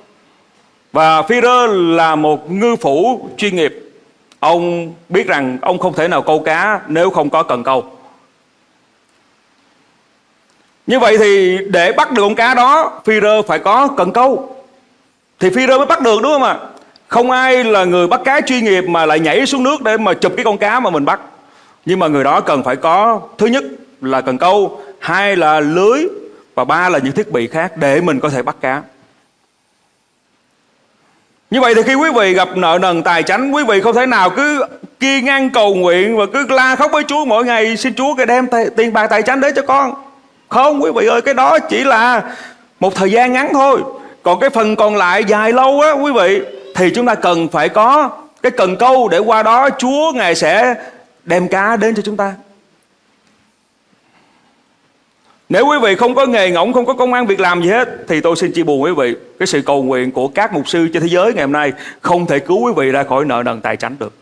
Và Phi-rơ là một ngư phủ chuyên nghiệp. Ông biết rằng ông không thể nào câu cá nếu không có cần câu. Như vậy thì để bắt được con cá đó, Phi-rơ phải có cần câu Thì Phi-rơ mới bắt được đúng không ạ không ai là người bắt cá chuyên nghiệp Mà lại nhảy xuống nước để mà chụp cái con cá mà mình bắt. Nhưng mà người đó cần phải có, Thứ nhất là cần câu, Hai là lưới, Và ba là những thiết bị khác để mình có thể bắt cá. Như vậy thì khi quý vị gặp nợ nần tài chánh, Quý vị không thể nào cứ kia ngang cầu nguyện Và cứ la khóc với Chúa mỗi ngày, Xin Chúa cái đem tiền bạc tài chánh đến cho con. Không, quý vị ơi, cái đó chỉ là một thời gian ngắn thôi. Còn cái phần còn lại dài lâu á, quý vị thì chúng ta cần phải có cái cần câu để qua đó Chúa Ngài sẽ đem cá đến cho chúng ta. Nếu quý vị không có nghề ngỗng, không có công an việc làm gì hết Thì tôi xin chia buồn quý vị Cái sự cầu nguyện của các mục sư trên thế giới ngày hôm nay Không thể cứu quý vị ra khỏi nợ nần tài chánh được.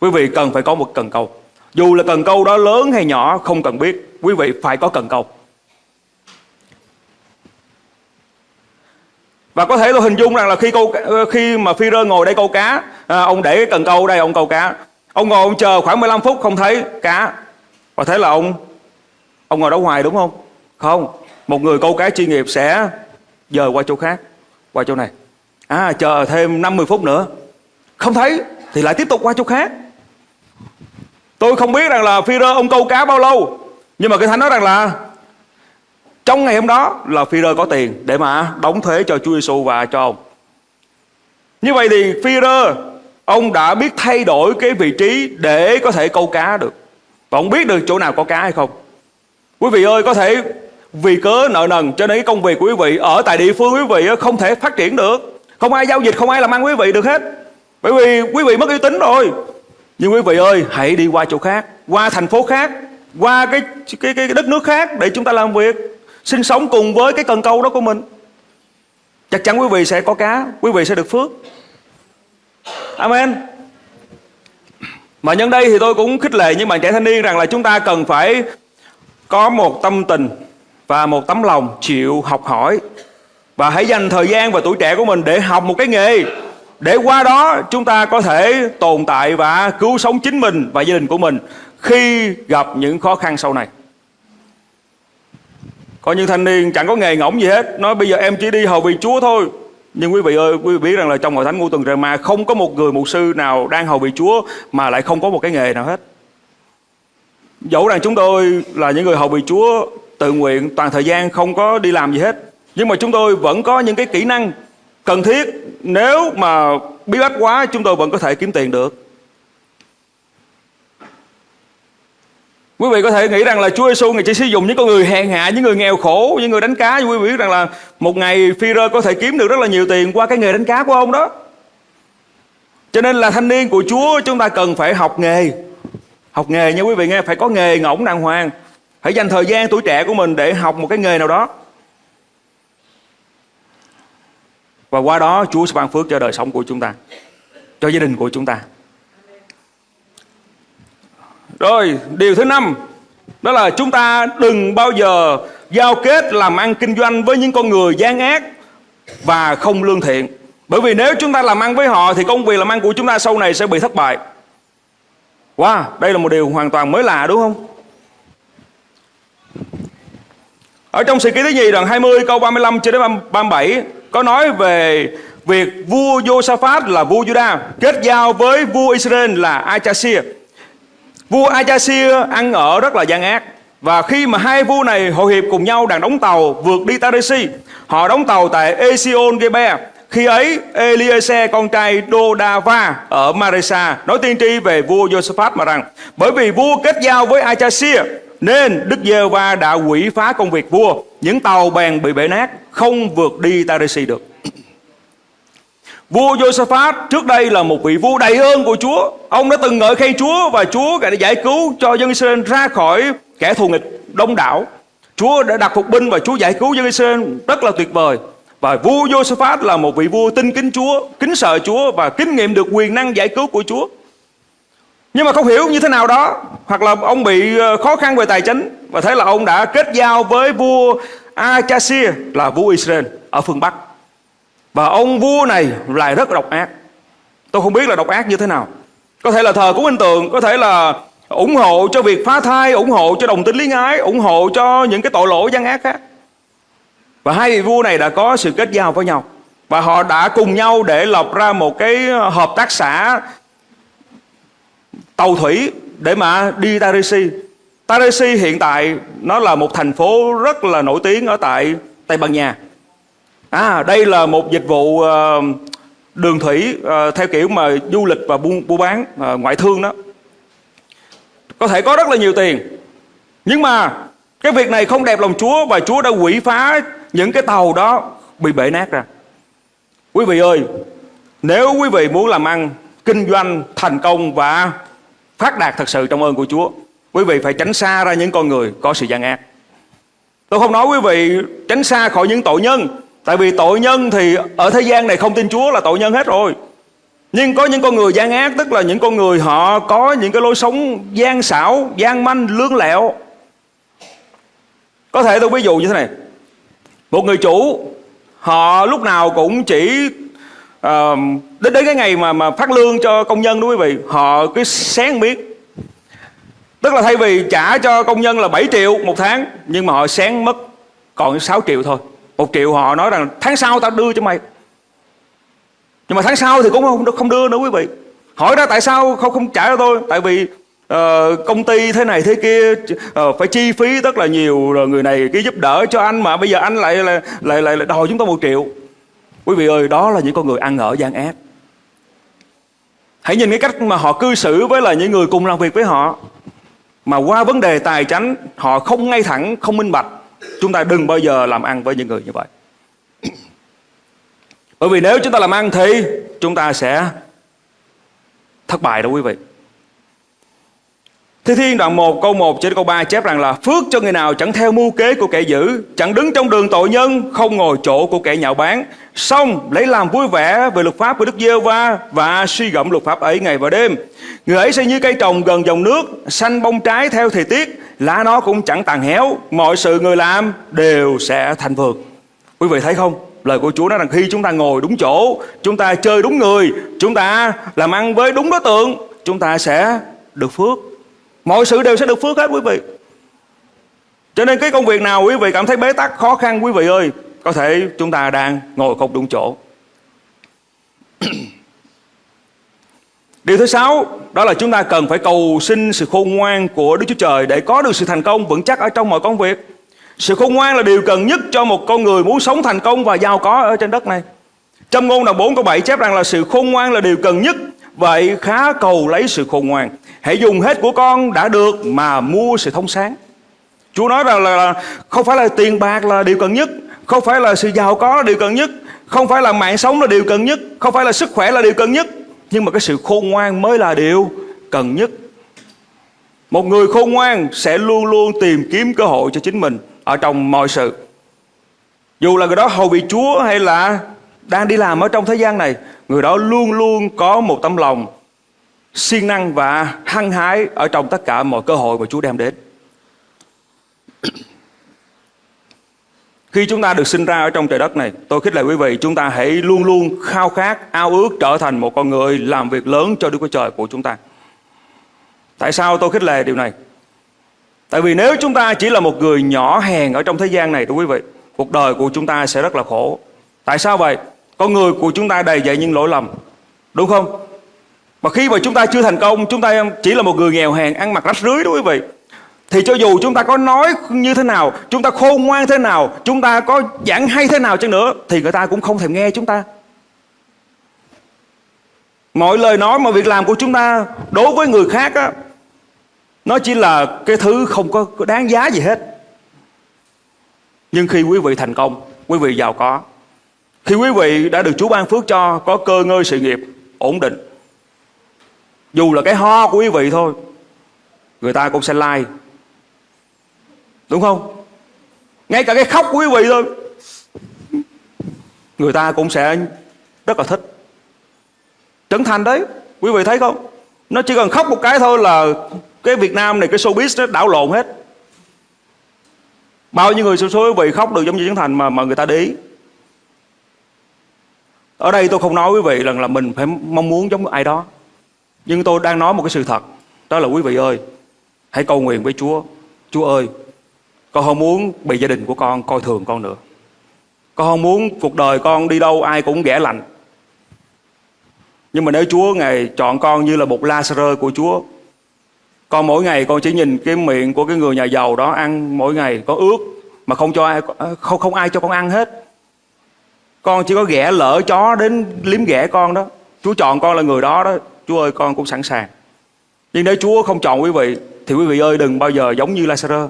Quý vị cần phải có một cần câu. Dù là cần câu đó lớn hay nhỏ không cần biết Quý vị phải có cần câu. Và có thể tôi hình dung rằng là khi câu ờ, khi mà phi rơ ngồi đây câu cá, à, ông để cái cần câu đây ông câu cá. Ông ngồi ông chờ khoảng 15 phút không thấy cá. Và thế là ông ông ngồi đó hoài đúng không? Không. Một người câu cá chuyên nghiệp sẽ dời qua chỗ khác, qua chỗ này. À chờ thêm 50 phút nữa. Không thấy thì lại tiếp tục qua chỗ khác. Tôi không biết rằng là phi rơ ông câu cá bao lâu. Nhưng mà cái thánh nói rằng là trong ngày hôm đó là Phi-rơ có tiền để mà đóng thuế cho Chúa Giêsu và cho ông. Như vậy thì Phi-rơ ông đã biết thay đổi cái vị trí để có thể câu cá được. Và ông biết được chỗ nào có cá hay không. Quý vị ơi có thể vì cớ nợ nần cho nên cái công việc của quý vị ở tại địa phương quý vị không thể phát triển được. Không ai giao dịch, không ai làm ăn quý vị được hết. Bởi vì quý vị mất uy tín rồi. Nhưng quý vị ơi, hãy đi qua chỗ khác, qua thành phố khác, qua cái cái cái đất nước khác để chúng ta làm việc sinh sống cùng với cái cần câu đó của mình. Chắc chắn quý vị sẽ có cá, quý vị sẽ được phước. Amen. Mà nhân đây thì tôi cũng khích lệ những bạn trẻ thanh niên rằng là chúng ta cần phải có một tâm tình và một tấm lòng chịu học hỏi. Và hãy dành thời gian và tuổi trẻ của mình để học một cái nghề. Để qua đó chúng ta có thể tồn tại và cứu sống chính mình và gia đình của mình khi gặp những khó khăn sau này có những thanh niên chẳng có nghề ngỗng gì hết. Nói bây giờ em chỉ đi hầu vị Chúa thôi. Nhưng quý vị ơi, quý vị biết rằng là trong hội thánh ngũ tuần trời ma Không có một người mục sư nào đang hầu vị Chúa Mà lại không có một cái nghề nào hết. Dẫu rằng chúng tôi là những người hầu vị Chúa Tự nguyện, toàn thời gian không có đi làm gì hết. Nhưng mà chúng tôi vẫn có những cái kỹ năng cần thiết. Nếu mà bí bách quá, chúng tôi vẫn có thể kiếm tiền được. Quý vị có thể nghĩ rằng là Chúa Giêsu ngày chỉ sử dụng những con người hèn hạ, những người nghèo khổ, những người đánh cá. Nhưng quý vị biết rằng là một ngày phi rơ có thể kiếm được rất là nhiều tiền qua cái nghề đánh cá của ông đó. Cho nên là thanh niên của Chúa chúng ta cần phải học nghề. Học nghề nha quý vị nghe, phải có nghề ngỗng đàng hoàng. Hãy dành thời gian tuổi trẻ của mình để học một cái nghề nào đó. Và qua đó Chúa sẽ ban phước cho đời sống của chúng ta, cho gia đình của chúng ta. Rồi, điều thứ năm đó là chúng ta đừng bao giờ giao kết làm ăn kinh doanh với những con người gian ác và không lương thiện. Bởi vì nếu chúng ta làm ăn với họ thì công việc làm ăn của chúng ta sau này sẽ bị thất bại. Wow, đây là một điều hoàn toàn mới lạ đúng không? Ở trong sự ký thứ nhì đoạn 20 câu 35 cho đến 37 có nói về việc vua Josaphat là vua Juda kết giao với vua Israel là Achasir. Vua Ajaxia ăn ở rất là gian ác. Và khi mà hai vua này hội hiệp cùng nhau đang đóng tàu vượt đi Tarisi, họ đóng tàu tại Esion Gebe. Khi ấy, Eliezer con trai Dodava ở Maresa nói tiên tri về vua Josaphat mà rằng bởi vì vua kết giao với Achasir nên Đức giê va đã quỷ phá công việc vua. Những tàu bèn bị bể nát Không vượt đi Tarisi được. Vua Josaphat trước đây là một vị vua đầy ơn của Chúa. Ông đã từng ngợi khen Chúa Và Chúa đã giải cứu cho dân Israel ra khỏi kẻ thù nghịch đông đảo. Chúa đã đặt phục binh và Chúa giải cứu dân Israel rất là tuyệt vời. Và vua Josaphat là một vị vua tin kính Chúa, Kính sợ Chúa và kinh nghiệm được quyền năng giải cứu của Chúa. Nhưng mà không hiểu như thế nào đó, hoặc là ông bị ờ, khó khăn về tài chính, và thế là ông đã kết giao với vua Achasir là vua Israel ở phương Bắc và ông vua này lại rất độc ác tôi không biết là độc ác như thế nào có thể là thờ cúng hình tượng có thể là ủng hộ cho việc phá thai, ủng hộ cho đồng tính lý ái ủng hộ cho những cái tội lỗi gian ác khác và hai vị vua này đã có sự kết giao với nhau và họ đã cùng nhau để lập ra một cái hợp tác xã tàu thủy để mà đi Tarisi. Tarisi hiện tại nó là một thành phố rất là nổi tiếng ở tại Tây Ban Nha. À, đây là một dịch vụ uh, đường thủy uh, theo kiểu mà du lịch và buôn, buôn bán uh, ngoại thương đó. Có thể có rất là nhiều tiền. Nhưng mà cái việc này không đẹp lòng Chúa và Chúa đã quỷ phá những cái tàu đó bị bể nát ra. Quý vị ơi, nếu quý vị muốn làm ăn, kinh doanh thành công và phát đạt thật sự trong ơn của Chúa quý vị phải tránh xa ra những con người có sự gian ác tôi không nói quý vị tránh xa khỏi những tội nhân tại vì tội nhân thì ở thế gian này không tin Chúa là tội nhân hết rồi. Nhưng có những con người gian ác tức là những con người họ có những cái lối sống gian xảo gian manh lương lẹo. Có thể tôi ví dụ như thế này. Một người chủ họ lúc nào cũng chỉ uh, đến đến cái ngày mà mà phát lương cho công nhân đó quý vị họ cứ xén biết tức là thay vì trả cho công nhân là 7 triệu một tháng nhưng mà họ xén mất còn 6 triệu thôi một triệu họ nói rằng tháng sau tao đưa cho mày nhưng mà tháng sau thì cũng không không đưa nữa quý vị hỏi ra tại sao không không trả cho tôi tại vì uh, công ty thế này thế kia uh, phải chi phí rất là nhiều rồi người này cái giúp đỡ cho anh mà bây giờ anh lại lại lại, lại đòi chúng tôi một triệu Quý vị ơi, đó là những con người ăn ở gian ác. Hãy nhìn cái cách mà họ cư xử với là những người cùng làm việc với họ. Mà qua vấn đề tài chánh, họ không ngay thẳng, không minh bạch. Chúng ta đừng bao giờ làm ăn với những người như vậy. Bởi vì nếu chúng ta làm ăn thì chúng ta sẽ thất bại đó quý vị. Thi Thiên đoạn 1 câu 1 trên câu 3 chép rằng là, Phước cho người nào chẳng theo mưu kế của kẻ dữ, Chẳng đứng trong đường tội nhân, Không ngồi chỗ của kẻ nhạo báng. Xong, lấy làm vui vẻ về luật pháp của Đức giê va Và suy gẫm luật pháp ấy ngày và đêm. Người ấy sẽ như cây trồng gần dòng nước, Xanh bông trái theo thời tiết, Lá nó cũng chẳng tàn héo, Mọi sự người làm đều sẽ thành vượt. Quý vị thấy không? Lời của Chúa nói rằng khi chúng ta ngồi đúng chỗ, Chúng ta chơi đúng người, Chúng ta làm ăn với đúng đối tượng, Chúng ta sẽ được phước. Mọi sự đều sẽ được phước hết, quý vị Cho nên cái công việc nào quý vị cảm thấy bế tắc, khó khăn, quý vị ơi, Có thể chúng ta đang ngồi không đúng chỗ Điều thứ sáu, đó là chúng ta cần phải cầu xin sự khôn ngoan của Đức Chúa Trời để có được sự thành công vững chắc ở trong mọi công việc. Sự khôn ngoan là điều cần nhất cho một con người muốn sống thành công và giàu có ở trên đất này. Trong ngôn đoạn 4 câu 7 chép rằng là sự khôn ngoan là điều cần nhất Vậy khá cầu lấy sự khôn ngoan. Hãy dùng hết của con đã được mà mua sự thông sáng. Chúa nói rằng là, là không phải là tiền bạc là điều cần nhất Không phải là sự giàu có là điều cần nhất Không phải là mạng sống là điều cần nhất Không phải là sức khỏe là điều cần nhất. Nhưng mà cái sự khôn ngoan mới là điều cần nhất. Một người khôn ngoan sẽ luôn luôn tìm kiếm cơ hội cho chính mình Ở trong mọi sự. Dù là người đó hầu vị Chúa hay là đang đi làm ở trong thế gian này người đó luôn luôn có một tấm lòng siêng năng và hăng hái ở trong tất cả mọi cơ hội mà Chúa đem đến. Khi chúng ta được sinh ra ở trong trời đất này, tôi khích lệ quý vị chúng ta hãy luôn luôn khao khát, ao ước trở thành một con người làm việc lớn cho Đức Chúa Trời của chúng ta. Tại sao tôi khích lệ điều này? Tại vì nếu chúng ta chỉ là một người nhỏ hèn ở trong thế gian này thưa quý vị, cuộc đời của chúng ta sẽ rất là khổ. Tại sao vậy? Con người của chúng ta đầy dậy những lỗi lầm. Đúng không? Mà khi mà chúng ta chưa thành công, chúng ta chỉ là một người nghèo hèn, ăn mặc rách rưới đó quý vị. Thì cho dù chúng ta có nói như thế nào, chúng ta khôn ngoan thế nào, chúng ta có giảng hay thế nào chăng nữa, thì người ta cũng không thèm nghe chúng ta. Mọi lời nói, mọi việc làm của chúng ta đối với người khác á, nó chỉ là cái thứ không có đáng giá gì hết. Nhưng khi quý vị thành công, quý vị giàu có, khi quý vị đã được Chúa ban phước cho có cơ ngơi sự nghiệp ổn định, dù là cái ho của quý vị thôi, người ta cũng sẽ like. Đúng không? Ngay cả cái khóc của quý vị thôi, người ta cũng sẽ rất là thích. Trấn thành đấy, quý vị thấy không? Nó chỉ cần khóc một cái thôi là cái Việt Nam này cái showbiz nó đảo lộn hết. Bao nhiêu người số số quý vị khóc được giống như Trấn Thành mà mà người ta để ý. Ở đây tôi không nói quý vị rằng là mình phải mong muốn giống ai đó. Nhưng tôi đang nói một cái sự thật. Đó là quý vị ơi, hãy cầu nguyện với Chúa. Chúa ơi, con không muốn bị gia đình của con coi thường con nữa. Con không muốn cuộc đời con đi đâu ai cũng ghẻ lạnh. Nhưng mà nếu Chúa Ngài chọn con như là một Lazarus của Chúa Con mỗi ngày con chỉ nhìn cái miệng của cái người nhà giàu đó ăn mỗi ngày có ướt Mà không cho ai, không, không ai cho con ăn hết con chỉ có ghẻ lỡ chó đến liếm ghẻ con đó. Chúa chọn con là người đó đó. Chúa ơi con cũng sẵn sàng. Nhưng nếu Chúa không chọn quý vị Thì quý vị ơi đừng bao giờ giống như Lazarus.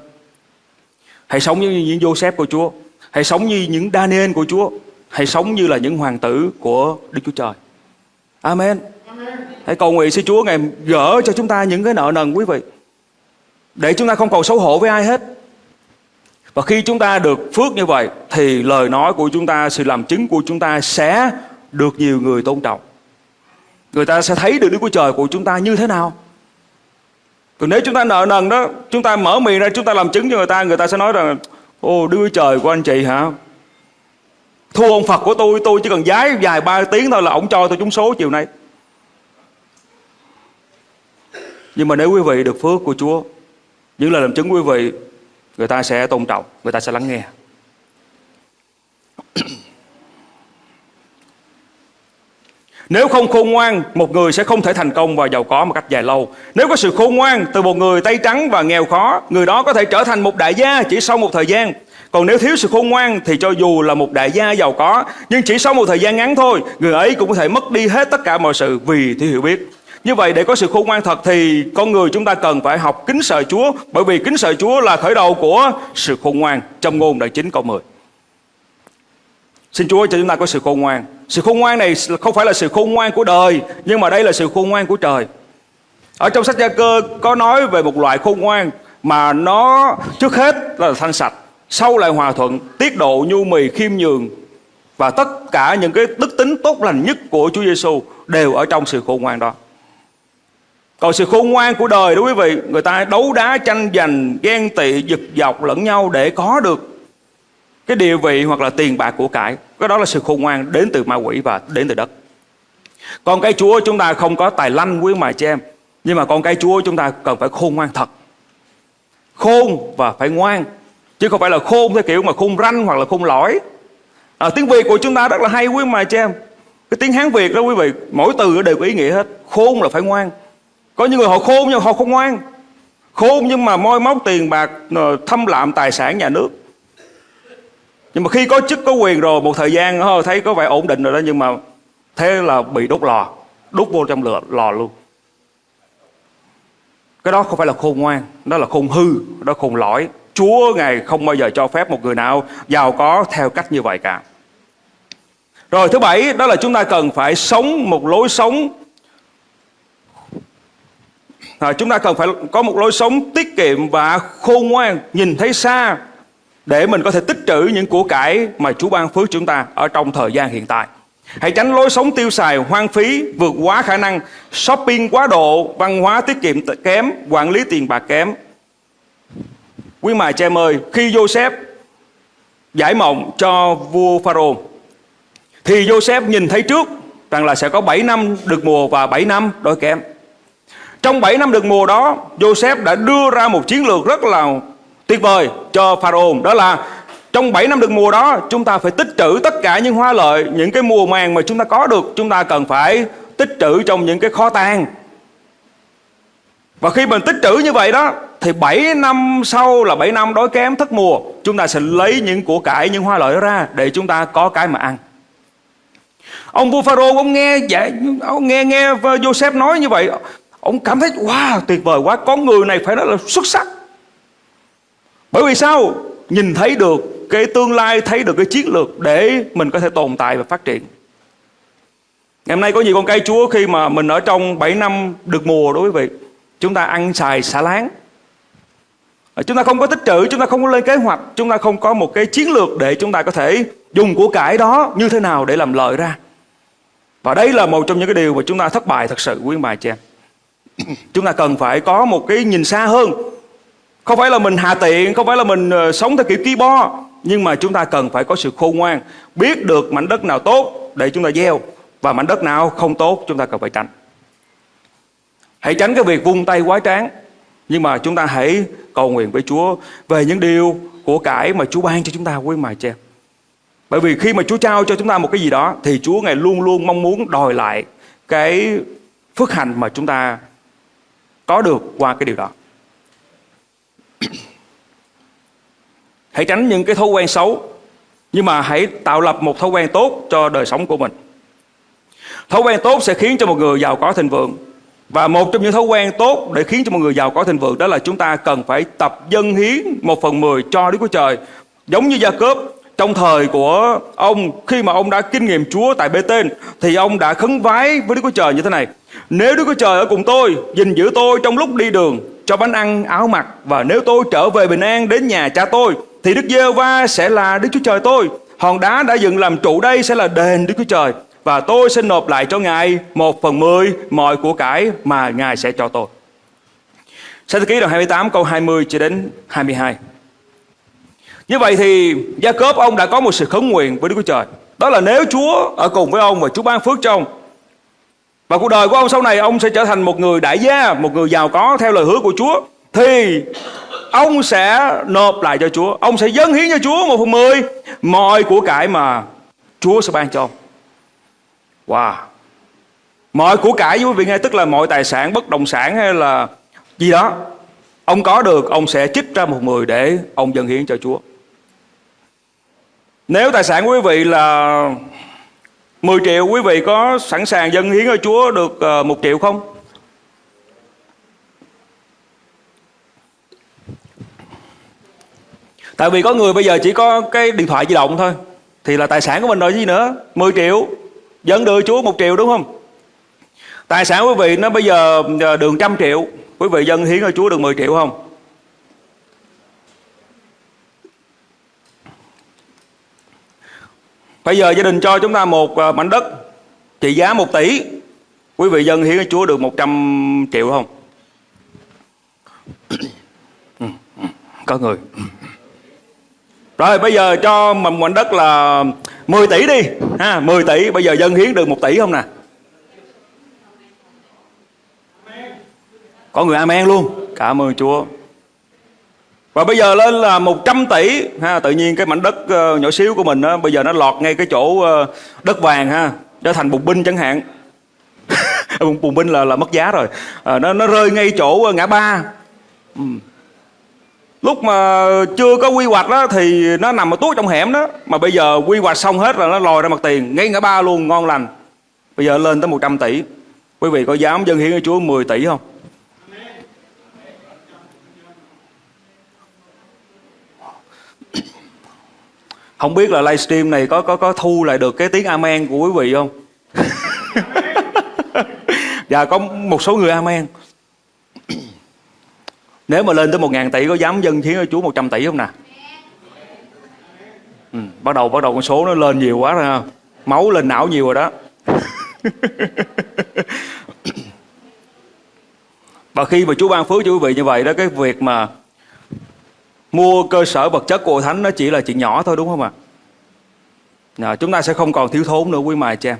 Hãy sống như những Joseph của Chúa. Hãy sống như những Daniel của Chúa. Hãy sống như là những hoàng tử của Đức Chúa Trời. Amen. Hãy cầu nguyện xin Chúa Ngài gỡ cho chúng ta những cái nợ nần quý vị. Để chúng ta không còn xấu hổ với ai hết. Và khi chúng ta được phước như vậy thì lời nói của chúng ta, sự làm chứng của chúng ta sẽ được nhiều người tôn trọng. Người ta sẽ thấy được Đức Chúa Trời của chúng ta như thế nào. Còn nếu chúng ta nợ nần đó, chúng ta mở miệng ra chúng ta làm chứng cho người ta, người ta sẽ nói rằng Ô Đức Chúa Trời của anh chị hả? Thua ông Phật của tôi Tôi chỉ cần giái dài ba tiếng thôi là ông cho tôi trúng số chiều nay Nhưng mà nếu quý vị được phước của Chúa Những lời làm chứng quý vị Người ta sẽ tôn trọng Người ta sẽ lắng nghe Nếu không khôn ngoan, một người sẽ không thể thành công và giàu có một cách dài lâu. Nếu có sự khôn ngoan từ một người tay trắng và nghèo khó, người đó có thể trở thành một đại gia chỉ sau một thời gian. Còn nếu thiếu sự khôn ngoan thì cho dù là một đại gia giàu có, nhưng chỉ sau một thời gian ngắn thôi, người ấy cũng có thể mất đi hết tất cả mọi sự vì thiếu hiểu biết. Như vậy để có sự khôn ngoan thật thì con người chúng ta cần phải học kính sợ Chúa bởi vì kính sợ Chúa là khởi đầu của sự khôn ngoan trong ngôn đoạn 9 câu 10. Xin Chúa cho chúng ta có sự khôn ngoan. Sự khôn ngoan này không phải là sự khôn ngoan của đời nhưng mà đây là sự khôn ngoan của trời. Ở trong sách Gia Cơ có nói về một loại khôn ngoan mà nó trước hết là thanh sạch sau lại hòa thuận, tiết độ nhu mì khiêm nhường và tất cả những cái đức tính tốt lành nhất của Chúa Giêsu đều ở trong sự khôn ngoan đó. Còn sự khôn ngoan của đời đó quý vị, người ta đấu đá tranh giành, ghen tị, giật dọc lẫn nhau để có được cái địa vị hoặc là tiền bạc của cải. Cái đó là sự khôn ngoan đến từ ma quỷ và đến từ đất. Con cái Chúa chúng ta không có tài lanh quý mà chị em. Nhưng mà con cái Chúa chúng ta cần phải khôn ngoan thật. Khôn và phải ngoan chứ không phải là khôn theo kiểu mà khôn ranh hoặc là khôn lõi à, tiếng việt của chúng ta rất là hay quý mà chị em cái tiếng hán việt đó quý vị mỗi từ đều có ý nghĩa hết khôn là phải ngoan có những người họ khôn nhưng họ không ngoan. Khôn nhưng mà moi móc tiền bạc thâm lạm tài sản nhà nước. Nhưng mà khi có chức, có quyền rồi, một thời gian ờ, thấy có vẻ ổn định rồi đó, nhưng mà thế là bị đốt lò. Đốt vô trong lửa, lò luôn. Cái đó không phải là khôn ngoan, đó là khôn hư, đó là khôn lõi. Chúa Ngài không bao giờ cho phép một người nào giàu có theo cách như vậy cả. Rồi thứ bảy, đó là chúng ta cần phải sống một lối sống à, Chúng ta cần phải có một lối sống tiết kiệm và khôn ngoan Nhìn thấy xa để mình có thể tích trữ những của cải mà Chúa ban phước chúng ta ở trong thời gian hiện tại. Hãy tránh lối sống tiêu xài hoang phí, vượt quá khả năng, shopping quá độ, văn hóa tiết kiệm kém, quản lý tiền bạc kém, Quý mài cha em ơi, khi Joseph giải mộng cho vua Pharaoh thì Joseph nhìn thấy trước rằng là sẽ có 7 năm được mùa và 7 năm đói kém. Trong 7 năm được mùa đó, Joseph đã đưa ra một chiến lược rất là tuyệt vời cho Pharaoh. Đó là trong 7 năm được mùa đó, chúng ta phải tích trữ tất cả những hoa lợi, những cái mùa màng mà chúng ta có được, chúng ta cần phải tích trữ trong những cái kho tàng. Và khi mình tích trữ như vậy đó, thì 7 năm sau là 7 năm đói kém thất mùa, chúng ta sẽ lấy những của cải, những hoa lợi ra để chúng ta có cái mà ăn. Ông vua Pharaoh ông nghe dạ, ông nghe nghe Joseph nói như vậy, ông cảm thấy wow tuyệt vời quá, con người này phải nói là xuất sắc. Bởi vì sao? Nhìn thấy được cái tương lai, thấy được cái chiến lược để mình có thể tồn tại và phát triển. Ngày hôm nay có nhiều con cây Chúa khi mà mình ở trong 7 năm được mùa đối với vị, chúng ta ăn xài xả láng. À, chúng ta không có tích trữ, chúng ta không có lên kế hoạch, chúng ta không có một cái chiến lược để chúng ta có thể dùng của cải đó như thế nào để làm lợi ra. Và đây là một trong những cái điều mà chúng ta thất bại thật sự quý bà chị em. Chúng ta cần phải có một cái nhìn xa hơn. Không phải là mình hạ tiện, không phải là mình ờ, sống theo kiểu ki bo, nhưng mà chúng ta cần phải có sự khôn ngoan, biết được mảnh đất nào tốt để chúng ta gieo và mảnh đất nào không tốt chúng ta cần phải tránh. Hãy tránh cái việc vung tay quá tráng, nhưng mà chúng ta hãy cầu nguyện với Chúa về những điều của cải mà Chúa ban cho chúng ta quý mài chị em. Bởi vì khi mà Chúa trao cho chúng ta một cái gì đó thì Chúa Ngài luôn luôn mong muốn đòi lại cái phước hạnh mà chúng ta có được qua cái điều đó. hãy tránh những cái thói quen xấu, nhưng mà hãy tạo lập một thói quen tốt cho đời sống của mình. Thói quen tốt sẽ khiến cho một người giàu có thịnh vượng. Và một trong những thói quen tốt để khiến cho một người giàu có thịnh vượng đó là chúng ta cần phải tập dân hiến một phần mười cho Đức Chúa Trời. Giống như Gia cướp trong thời của ông khi mà ông đã kinh nghiệm Chúa tại Bê Tên thì ông đã khấn vái với Đức Chúa Trời như thế này. Nếu Đức Chúa Trời ở cùng tôi, gìn giữ tôi trong lúc đi đường, cho bánh ăn, áo mặc và nếu tôi trở về bình an đến nhà cha tôi thì Đức giê va sẽ là Đức Chúa Trời tôi. Hòn đá đã dựng làm trụ đây sẽ là đền Đức Chúa Trời và tôi sẽ nộp lại cho Ngài một phần mười mọi của cải mà Ngài sẽ cho tôi. Sách ký đoạn 28 câu 20 cho đến 22. Như vậy thì Gia Cốp ông đã có một sự khấn nguyện với Đức Chúa Trời. Đó là nếu Chúa ở cùng với ông và Chúa ban phước cho ông và cuộc đời của ông sau này ông sẽ trở thành một người đại gia, một người giàu có theo lời hứa của Chúa thì ông sẽ nộp lại cho Chúa, ông sẽ dâng hiến cho Chúa một phần mười mọi của cải mà Chúa sẽ ban cho ông. Wow. Mọi của cải quý vị nghe tức là mọi tài sản bất động sản hay là gì đó ông có được ông sẽ chích ra một mười để ông dâng hiến cho Chúa. Nếu tài sản của quý vị là 10 triệu quý vị có sẵn sàng dâng hiến cho Chúa được ờ, một triệu không? Tại vì có người bây giờ chỉ có cái điện thoại di động thôi Thì là tài sản của mình rồi gì nữa. 10 triệu Dẫn đưa Chúa một triệu đúng không? Tài sản quý vị nó bây giờ ờ, đường trăm triệu Quý vị dân hiến cho Chúa được 10 triệu không? Bây giờ gia đình cho chúng ta một ờ, mảnh đất trị giá 1 tỷ. Quý vị dân hiến cho Chúa được 100 triệu không? Có người. Rồi bây giờ cho mảnh đất là 10 tỷ đi ha, 10 tỷ bây giờ dân hiến được 1 tỷ không nè? Có người amen luôn. Cảm ơn Chúa. Và bây giờ lên là 100 tỷ ha, tự nhiên cái mảnh đất uh, nhỏ xíu của mình đó, bây giờ nó lọt ngay cái chỗ uh, đất vàng ha, trở thành bùng binh chẳng hạn. bùng binh là là mất giá rồi. À, nó nó rơi ngay chỗ ngã ba. Ừ. Lúc mà chưa có quy hoạch đó thì nó nằm ở tuốt trong hẻm đó, mà bây giờ quy hoạch xong hết là nó lòi ra mặt tiền, ngay ngã ba luôn ngon lành. Bây giờ lên tới 100 tỷ. Quý vị có dám dân hiến cho Chúa 10 tỷ không? Không biết là livestream này có có có thu lại được cái tiếng amen của quý vị không? dạ có một số người amen. Nếu mà lên tới một ngàn tỷ có dám dân hiến cho Chúa 100 tỷ không nè? Ừ, bắt đầu bắt đầu con số nó lên nhiều quá rồi Máu lên não nhiều rồi đó. Và khi mà Chúa ban phước cho quý vị như vậy đó cái việc mà mua cơ sở vật chất của hội thánh nó chỉ là chuyện nhỏ thôi đúng không ạ? À? chúng ta sẽ không còn thiếu thốn nữa quý mài cha em.